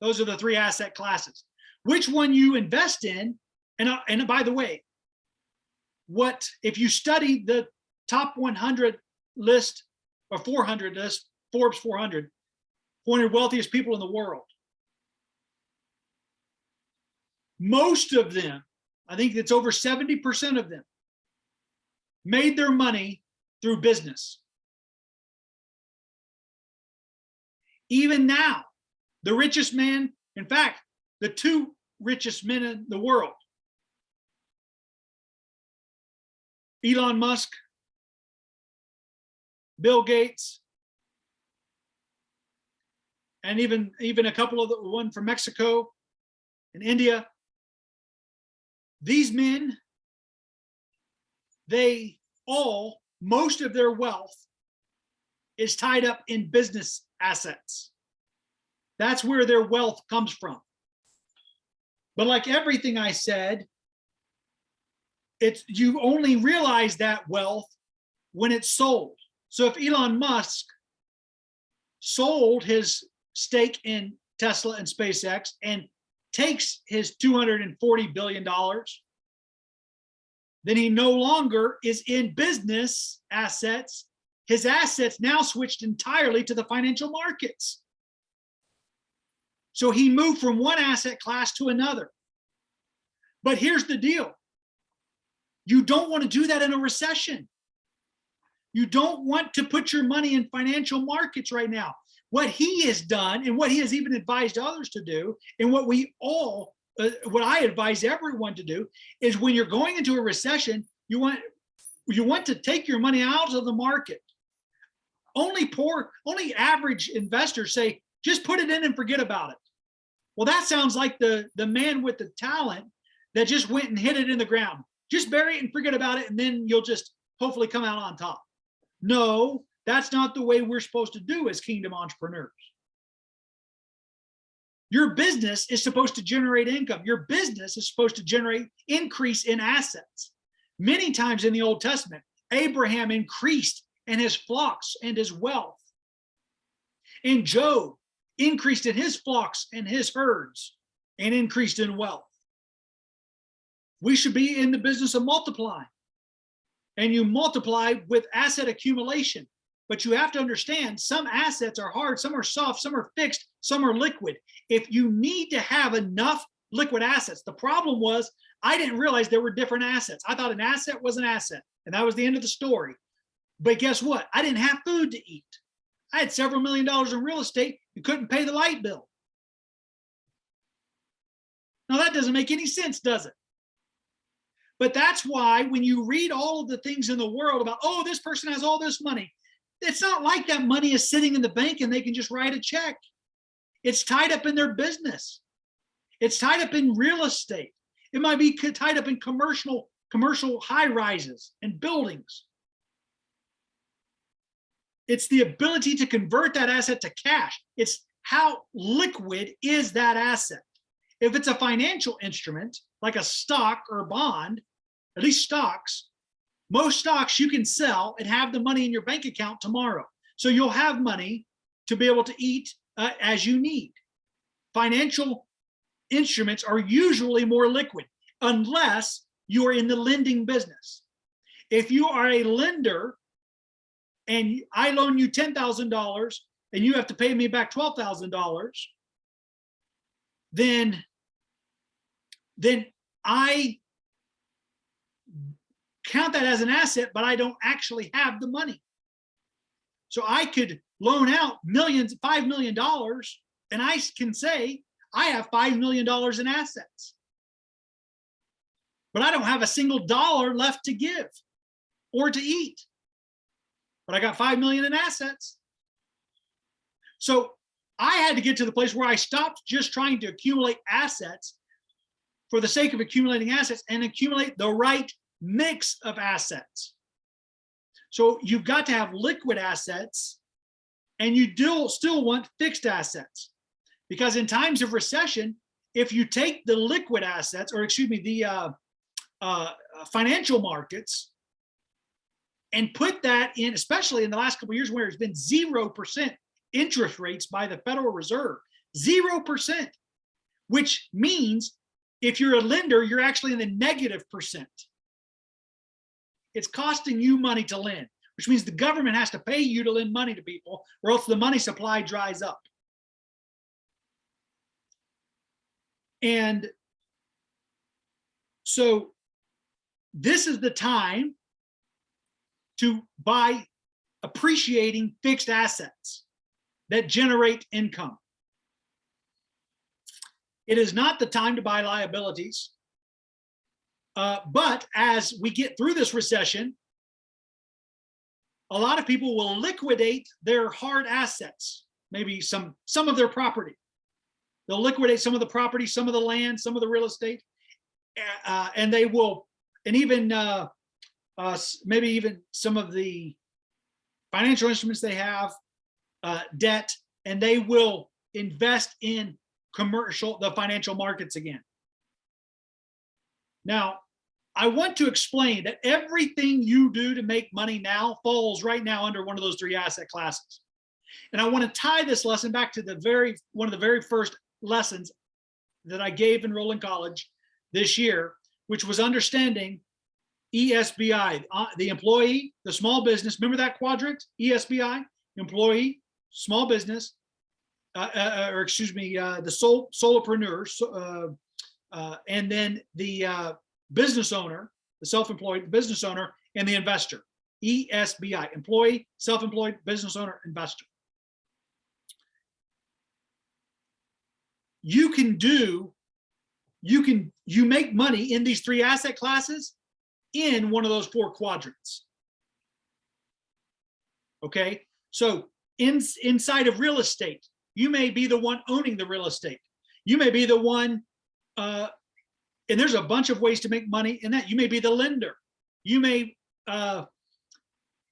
Those are the three asset classes. Which one you invest in, and, uh, and by the way, what if you study the top 100 list or 400 list, Forbes 400, 400 wealthiest people in the world. Most of them, I think it's over 70% of them, made their money through business. Even now, the richest man, in fact, the two richest men in the world, Elon Musk, Bill Gates, and even even a couple of the one from Mexico and India. These men, they all, most of their wealth is tied up in business assets. That's where their wealth comes from. But like everything I said, it's you only realize that wealth when it's sold. So if Elon Musk sold his stake in Tesla and SpaceX and takes his $240 billion, then he no longer is in business assets. His assets now switched entirely to the financial markets. So he moved from one asset class to another. But here's the deal. You don't want to do that in a recession. You don't want to put your money in financial markets right now. What he has done and what he has even advised others to do and what we all, uh, what I advise everyone to do is when you're going into a recession, you want, you want to take your money out of the market. Only poor, only average investors say, just put it in and forget about it. Well, that sounds like the, the man with the talent that just went and hit it in the ground. Just bury it and forget about it, and then you'll just hopefully come out on top. No, that's not the way we're supposed to do as kingdom entrepreneurs. Your business is supposed to generate income. Your business is supposed to generate increase in assets. Many times in the Old Testament, Abraham increased in his flocks and his wealth. And Job increased in his flocks and his herds and increased in wealth. We should be in the business of multiplying and you multiply with asset accumulation. But you have to understand some assets are hard, some are soft, some are fixed, some are liquid. If you need to have enough liquid assets, the problem was I didn't realize there were different assets. I thought an asset was an asset and that was the end of the story. But guess what? I didn't have food to eat. I had several million dollars in real estate and couldn't pay the light bill. Now that doesn't make any sense, does it? But that's why when you read all of the things in the world about, oh, this person has all this money, it's not like that money is sitting in the bank and they can just write a check. It's tied up in their business. It's tied up in real estate. It might be tied up in commercial, commercial high rises and buildings. It's the ability to convert that asset to cash. It's how liquid is that asset. If it's a financial instrument, like a stock or a bond, at least stocks, most stocks you can sell and have the money in your bank account tomorrow. So you'll have money to be able to eat uh, as you need. Financial instruments are usually more liquid unless you are in the lending business. If you are a lender and I loan you $10,000 and you have to pay me back $12,000, then, then I count that as an asset, but I don't actually have the money. So I could loan out millions, $5 million, and I can say, I have $5 million in assets. But I don't have a single dollar left to give or to eat. But I got 5 million in assets. So I had to get to the place where I stopped just trying to accumulate assets for the sake of accumulating assets and accumulate the right mix of assets. So you've got to have liquid assets and you do still want fixed assets because in times of recession, if you take the liquid assets or excuse me, the uh, uh, financial markets and put that in, especially in the last couple of years where it's been 0% interest rates by the Federal Reserve, 0%, which means if you're a lender, you're actually in the negative percent. It's costing you money to lend, which means the government has to pay you to lend money to people or else the money supply dries up. And so this is the time to buy appreciating fixed assets that generate income. It is not the time to buy liabilities. Uh, but as we get through this recession, a lot of people will liquidate their hard assets, maybe some, some of their property. They'll liquidate some of the property, some of the land, some of the real estate, uh, and they will, and even uh, uh, maybe even some of the financial instruments they have, uh, debt, and they will invest in commercial, the financial markets again. Now, I want to explain that everything you do to make money now falls right now under one of those three asset classes. And I want to tie this lesson back to the very one of the very first lessons that I gave in Roland College this year, which was understanding ESBI, uh, the employee, the small business. Remember that quadrant? ESBI, employee, small business, uh, uh, uh, or excuse me, uh, the sol solopreneur, so, and then the business owner, the self-employed business owner, and the investor. ESBI, employee, self-employed, business owner, investor. You can do, you can, you make money in these three asset classes in one of those four quadrants. Okay, so in, inside of real estate, you may be the one owning the real estate. You may be the one, uh, and there's a bunch of ways to make money in that. You may be the lender. You may, uh,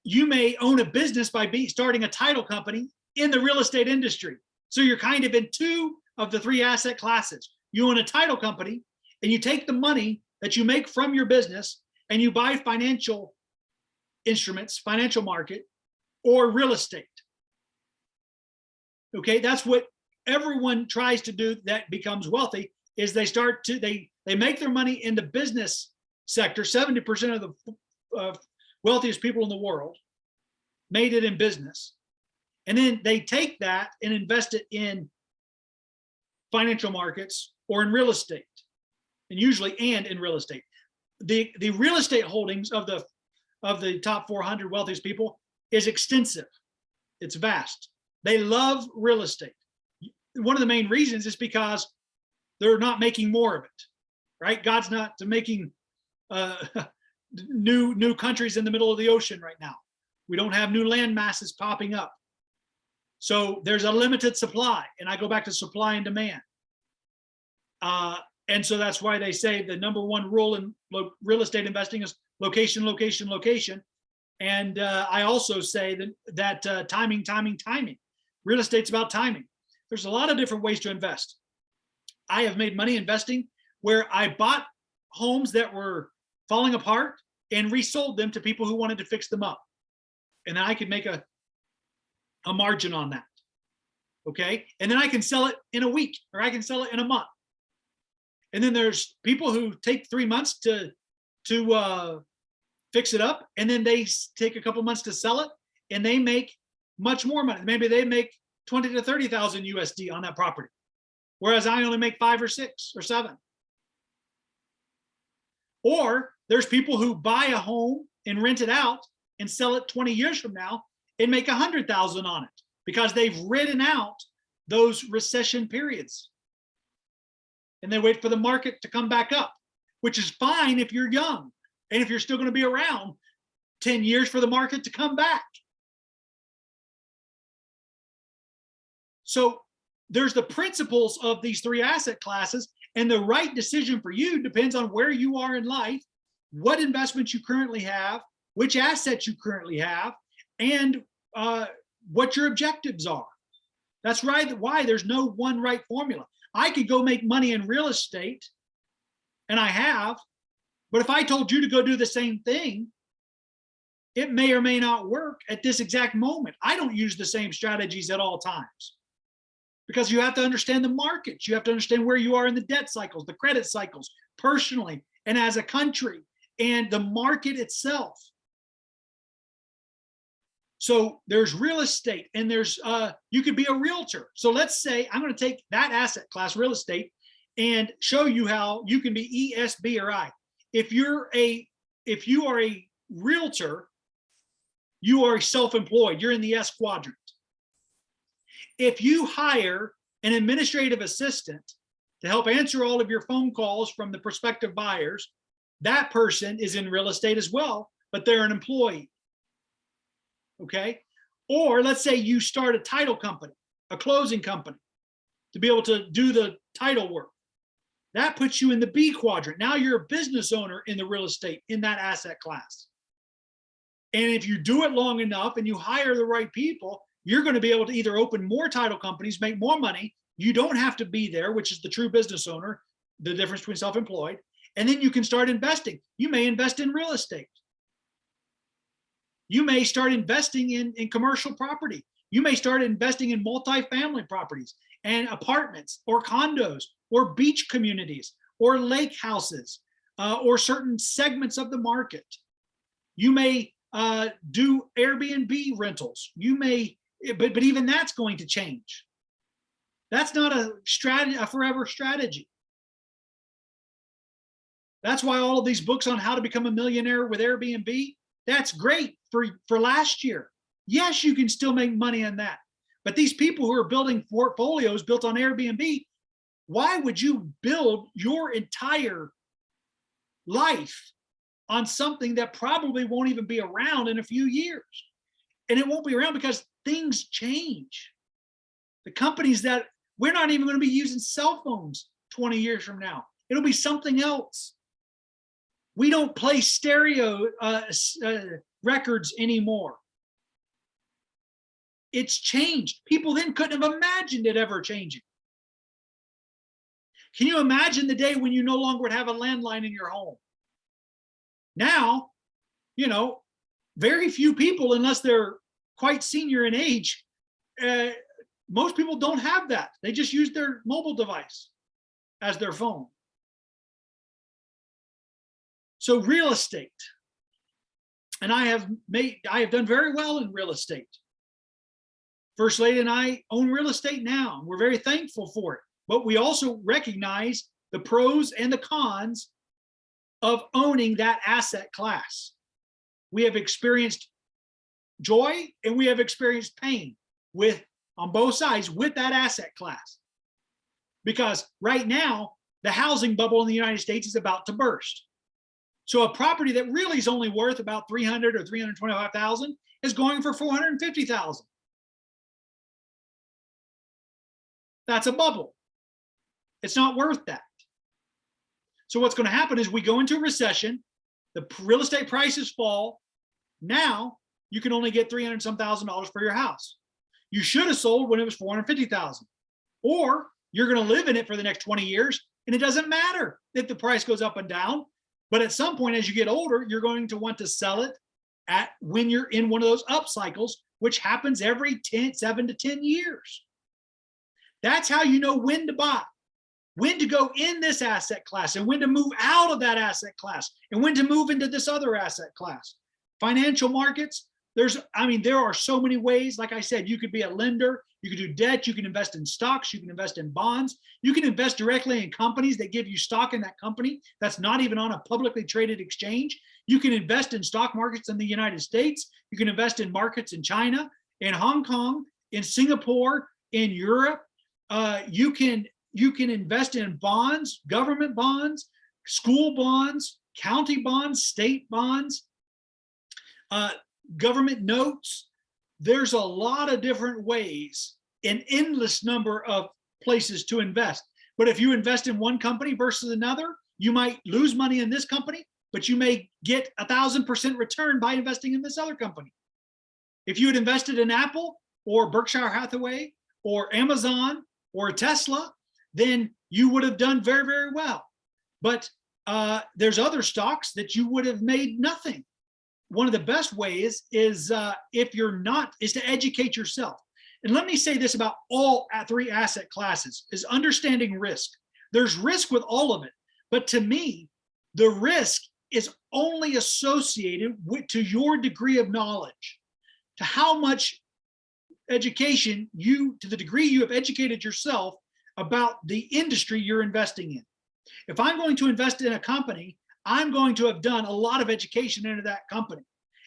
you may own a business by be, starting a title company in the real estate industry. So you're kind of in two of the three asset classes. You own a title company and you take the money that you make from your business and you buy financial instruments, financial market, or real estate. Okay, that's what everyone tries to do that becomes wealthy is they start to, they, they make their money in the business sector. 70% of the uh, wealthiest people in the world made it in business. And then they take that and invest it in financial markets or in real estate and usually and in real estate. The, the real estate holdings of the, of the top 400 wealthiest people is extensive. It's vast. They love real estate. One of the main reasons is because they're not making more of it, right? God's not making uh, new new countries in the middle of the ocean right now. We don't have new land masses popping up. So there's a limited supply, and I go back to supply and demand. Uh, and so that's why they say the number one rule in real estate investing is location, location, location. And uh, I also say that, that uh, timing, timing, timing. Real estate's about timing. There's a lot of different ways to invest. I have made money investing where I bought homes that were falling apart and resold them to people who wanted to fix them up. And I could make a, a margin on that. Okay. And then I can sell it in a week or I can sell it in a month. And then there's people who take three months to, to uh, fix it up. And then they take a couple months to sell it and they make much more money. Maybe they make 20 to 30,000 USD on that property, whereas I only make five or six or seven. Or there's people who buy a home and rent it out and sell it 20 years from now and make a hundred thousand on it because they've ridden out those recession periods. And they wait for the market to come back up, which is fine if you're young and if you're still going to be around 10 years for the market to come back. So there's the principles of these three asset classes and the right decision for you depends on where you are in life, what investments you currently have, which assets you currently have, and uh, what your objectives are. That's right. Why there's no one right formula. I could go make money in real estate, and I have, But if I told you to go do the same thing, it may or may not work at this exact moment. I don't use the same strategies at all times because you have to understand the markets. You have to understand where you are in the debt cycles, the credit cycles, personally, and as a country, and the market itself. So there's real estate and there's, uh, you could be a realtor. So let's say I'm going to take that asset class, real estate, and show you how you can be E, S, B, or I. If you're a, if you are a realtor, you are self-employed, you're in the S quadrant. If you hire an administrative assistant to help answer all of your phone calls from the prospective buyers, that person is in real estate as well, but they're an employee okay? Or let's say you start a title company, a closing company, to be able to do the title work. That puts you in the B quadrant. Now you're a business owner in the real estate in that asset class. And if you do it long enough and you hire the right people, you're going to be able to either open more title companies, make more money. You don't have to be there, which is the true business owner, the difference between self-employed. And then you can start investing. You may invest in real estate. You may start investing in, in commercial property. You may start investing in multifamily properties and apartments or condos or beach communities or lake houses uh, or certain segments of the market. You may uh, do Airbnb rentals. You may, but, but even that's going to change. That's not a strategy, a forever strategy. That's why all of these books on how to become a millionaire with Airbnb, that's great for, for last year. Yes, you can still make money on that. But these people who are building portfolios built on Airbnb, why would you build your entire life on something that probably won't even be around in a few years? And it won't be around because things change. The companies that we're not even going to be using cell phones 20 years from now. It'll be something else. We don't play stereo uh, uh, records anymore. It's changed. People then couldn't have imagined it ever changing. Can you imagine the day when you no longer would have a landline in your home? Now, you know, very few people, unless they're quite senior in age, uh, most people don't have that. They just use their mobile device as their phone. So real estate, and I have made, I have done very well in real estate. First Lady and I own real estate now. And we're very thankful for it, but we also recognize the pros and the cons of owning that asset class. We have experienced joy and we have experienced pain with on both sides with that asset class. Because right now, the housing bubble in the United States is about to burst. So a property that really is only worth about 300 or 325,000 is going for 450,000. That's a bubble. It's not worth that. So what's going to happen is we go into a recession, the real estate prices fall. Now you can only get 300 some thousand dollars for your house. You should have sold when it was 450,000 or you're going to live in it for the next 20 years and it doesn't matter if the price goes up and down but at some point, as you get older, you're going to want to sell it at when you're in one of those up cycles, which happens every 10, seven to 10 years. That's how you know when to buy, when to go in this asset class and when to move out of that asset class and when to move into this other asset class. Financial markets, there's, I mean, there are so many ways. Like I said, you could be a lender, you could do debt, you can invest in stocks, you can invest in bonds, you can invest directly in companies that give you stock in that company that's not even on a publicly traded exchange. You can invest in stock markets in the United States, you can invest in markets in China, in Hong Kong, in Singapore, in Europe. Uh, you can you can invest in bonds, government bonds, school bonds, county bonds, state bonds, uh, government notes, there's a lot of different ways, an endless number of places to invest. But if you invest in one company versus another, you might lose money in this company, but you may get a thousand percent return by investing in this other company. If you had invested in Apple or Berkshire Hathaway or Amazon or Tesla, then you would have done very, very well. But uh, there's other stocks that you would have made nothing. One of the best ways is uh, if you're not, is to educate yourself. And let me say this about all three asset classes is understanding risk. There's risk with all of it. But to me, the risk is only associated with to your degree of knowledge, to how much education you, to the degree you have educated yourself about the industry you're investing in. If I'm going to invest in a company, I'm going to have done a lot of education into that company.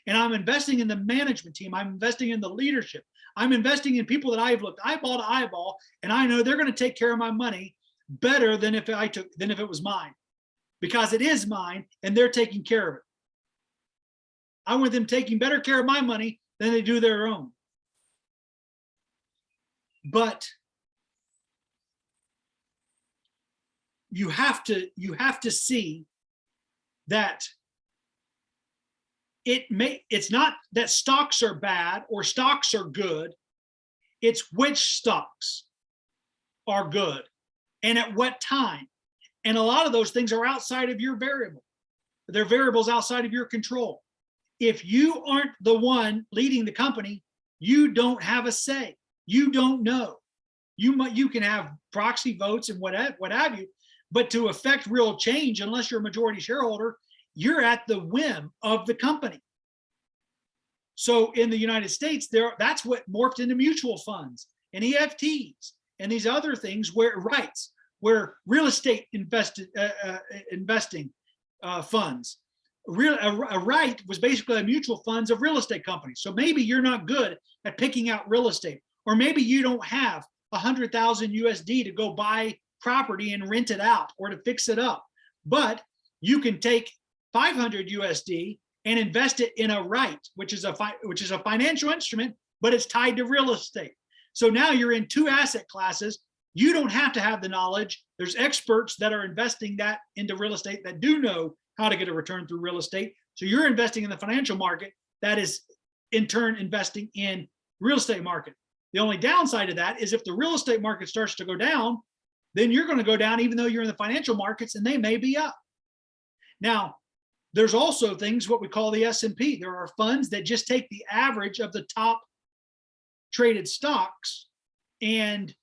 And I'm investing in the management team. I'm investing in the leadership. I'm investing in people that I've looked eyeball to eyeball, and I know they're going to take care of my money better than if I took than if it was mine, because it is mine and they're taking care of it. I want them taking better care of my money than they do their own. But you have to you have to see that it may it's not that stocks are bad or stocks are good. It's which stocks are good and at what time. And a lot of those things are outside of your variable. They're variables outside of your control. If you aren't the one leading the company you don't have a say. You don't know. You might you can have proxy votes and what what have you but to affect real change unless you're a majority shareholder you're at the whim of the company. So in the United States, there that's what morphed into mutual funds and EFTs and these other things where REITs, where real estate invested uh, uh, investing uh, funds. Real a, a right was basically a mutual funds of real estate companies. So maybe you're not good at picking out real estate, or maybe you don't have a hundred thousand USD to go buy property and rent it out or to fix it up. But you can take 500 USD and invest it in a REIT, which is a which is a financial instrument, but it's tied to real estate. So now you're in two asset classes. You don't have to have the knowledge. There's experts that are investing that into real estate that do know how to get a return through real estate. So you're investing in the financial market that is in turn investing in real estate market. The only downside of that is if the real estate market starts to go down, then you're going to go down even though you're in the financial markets and they may be up. Now, there's also things what we call the S&P. There are funds that just take the average of the top traded stocks and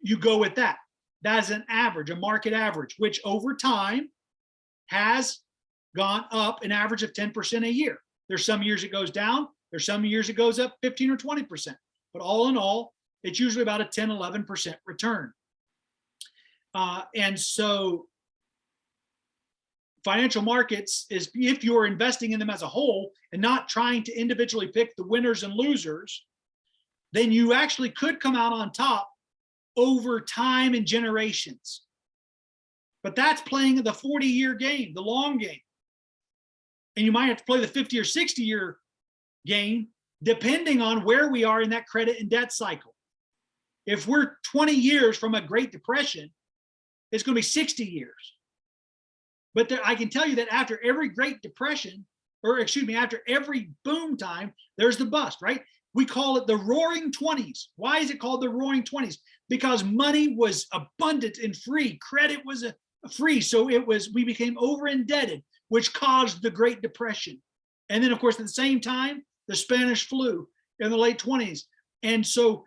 you go with that. That's an average, a market average, which over time has gone up an average of 10% a year. There's some years it goes down. There's some years it goes up 15 or 20%. But all in all, it's usually about a 10, 11% return. Uh, and so financial markets is if you're investing in them as a whole and not trying to individually pick the winners and losers, then you actually could come out on top over time and generations. But that's playing the 40 year game, the long game. And you might have to play the 50 or 60 year game, depending on where we are in that credit and debt cycle. If we're 20 years from a Great Depression, it's going to be 60 years. But there, I can tell you that after every Great Depression, or excuse me, after every boom time, there's the bust, right? We call it the roaring 20s. Why is it called the roaring 20s? Because money was abundant and free. Credit was uh, free. So it was, we became over indebted, which caused the Great Depression. And then of course, at the same time, the Spanish flu in the late 20s. And so,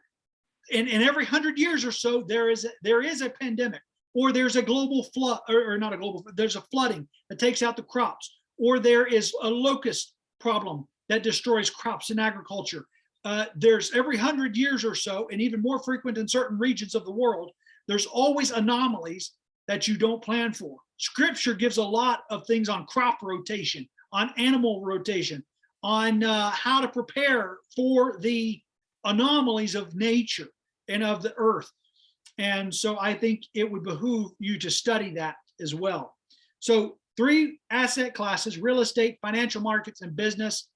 in, in every hundred years or so, there is a, there is a pandemic or there's a global flood, or, or, not a global, there's a flooding that takes out the crops, or there is a locust problem that destroys crops in agriculture. Uh, there's every hundred years or so, and even more frequent in certain regions of the world, there's always anomalies that you don't plan for. Scripture gives a lot of things on crop rotation, on animal rotation, on uh, how to prepare for the anomalies of nature and of the earth. And so I think it would behoove you to study that as well. So three asset classes, real estate, financial markets, and business.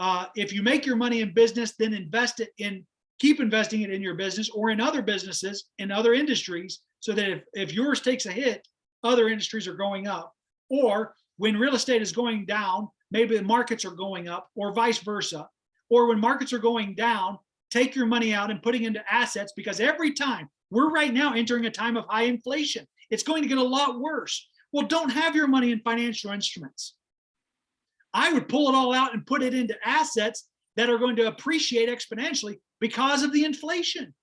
Uh, if you make your money in business, then invest it in, keep investing it in your business or in other businesses, in other industries, so that if, if yours takes a hit, other industries are going up. Or when real estate is going down, maybe the markets are going up or vice versa. Or when markets are going down, take your money out and putting into assets because every time we're right now entering a time of high inflation. It's going to get a lot worse. Well, don't have your money in financial instruments. I would pull it all out and put it into assets that are going to appreciate exponentially because of the inflation.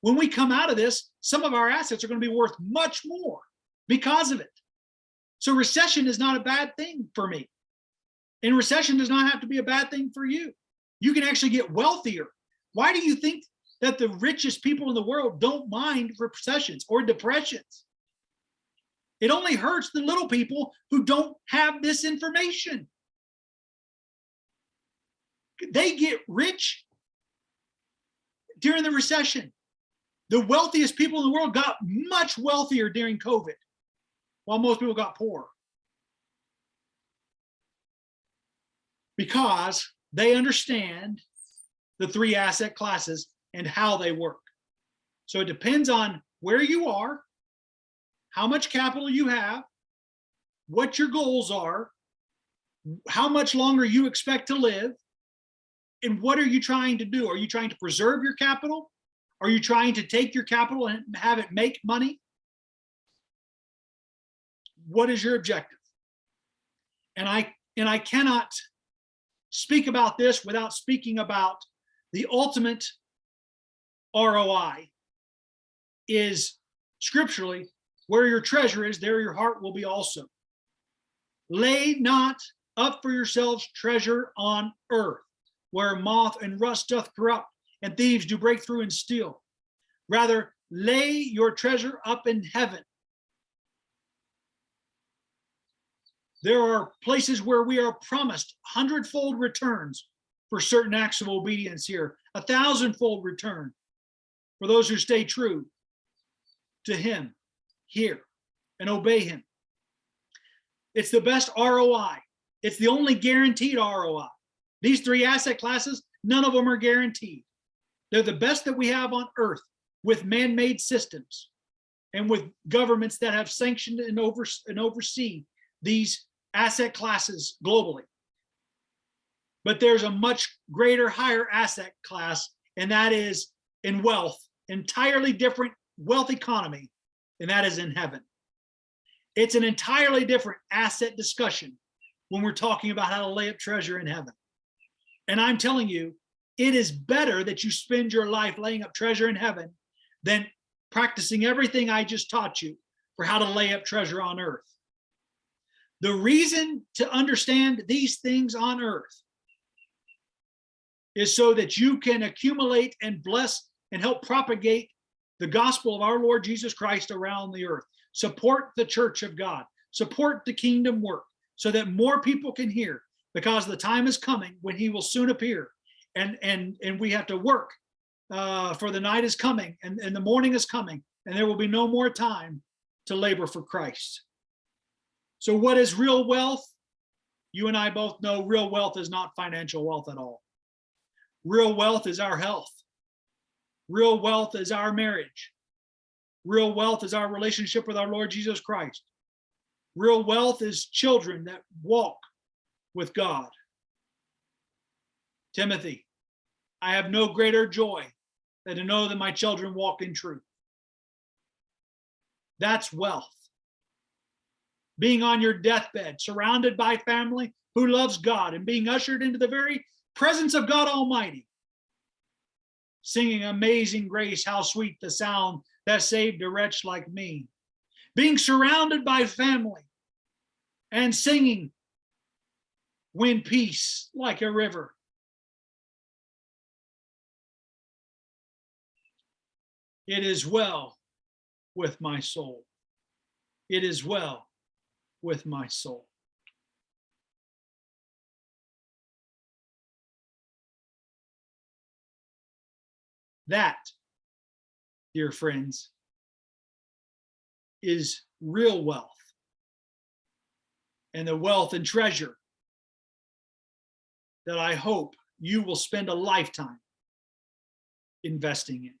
When we come out of this, some of our assets are going to be worth much more because of it. So recession is not a bad thing for me. And recession does not have to be a bad thing for you. You can actually get wealthier. Why do you think that the richest people in the world don't mind recessions or depressions? It only hurts the little people who don't have this information. They get rich during the recession. The wealthiest people in the world got much wealthier during COVID, while most people got poor. Because they understand the three asset classes and how they work. So it depends on where you are, how much capital you have, what your goals are, how much longer you expect to live, and what are you trying to do? Are you trying to preserve your capital? Are you trying to take your capital and have it make money? What is your objective? And I and I cannot speak about this without speaking about the ultimate ROI is scripturally where your treasure is, there your heart will be also. Lay not up for yourselves treasure on earth, where moth and rust doth corrupt, and thieves do break through and steal. Rather, lay your treasure up in heaven. There are places where we are promised hundredfold returns for certain acts of obedience here, a thousandfold return for those who stay true to him here and obey him. It's the best ROI. It's the only guaranteed ROI. These three asset classes, none of them are guaranteed. They're the best that we have on earth with man-made systems and with governments that have sanctioned and, over, and oversee these asset classes globally. But there's a much greater, higher asset class, and that is in wealth, entirely different wealth economy and that is in heaven. It's an entirely different asset discussion when we're talking about how to lay up treasure in heaven. And I'm telling you, it is better that you spend your life laying up treasure in heaven than practicing everything I just taught you for how to lay up treasure on earth. The reason to understand these things on earth is so that you can accumulate and bless and help propagate the gospel of our Lord Jesus Christ around the earth. Support the church of God. Support the kingdom work so that more people can hear because the time is coming when he will soon appear. And, and, and we have to work uh, for the night is coming and, and the morning is coming and there will be no more time to labor for Christ. So what is real wealth? You and I both know real wealth is not financial wealth at all. Real wealth is our health. Real wealth is our marriage. Real wealth is our relationship with our Lord Jesus Christ. Real wealth is children that walk with God. Timothy, I have no greater joy than to know that my children walk in truth. That's wealth. Being on your deathbed, surrounded by family who loves God and being ushered into the very presence of God Almighty singing Amazing Grace, how sweet the sound that saved a wretch like me. Being surrounded by family and singing Win Peace like a river. It is well with my soul. It is well with my soul. That, dear friends, is real wealth and the wealth and treasure that I hope you will spend a lifetime investing in.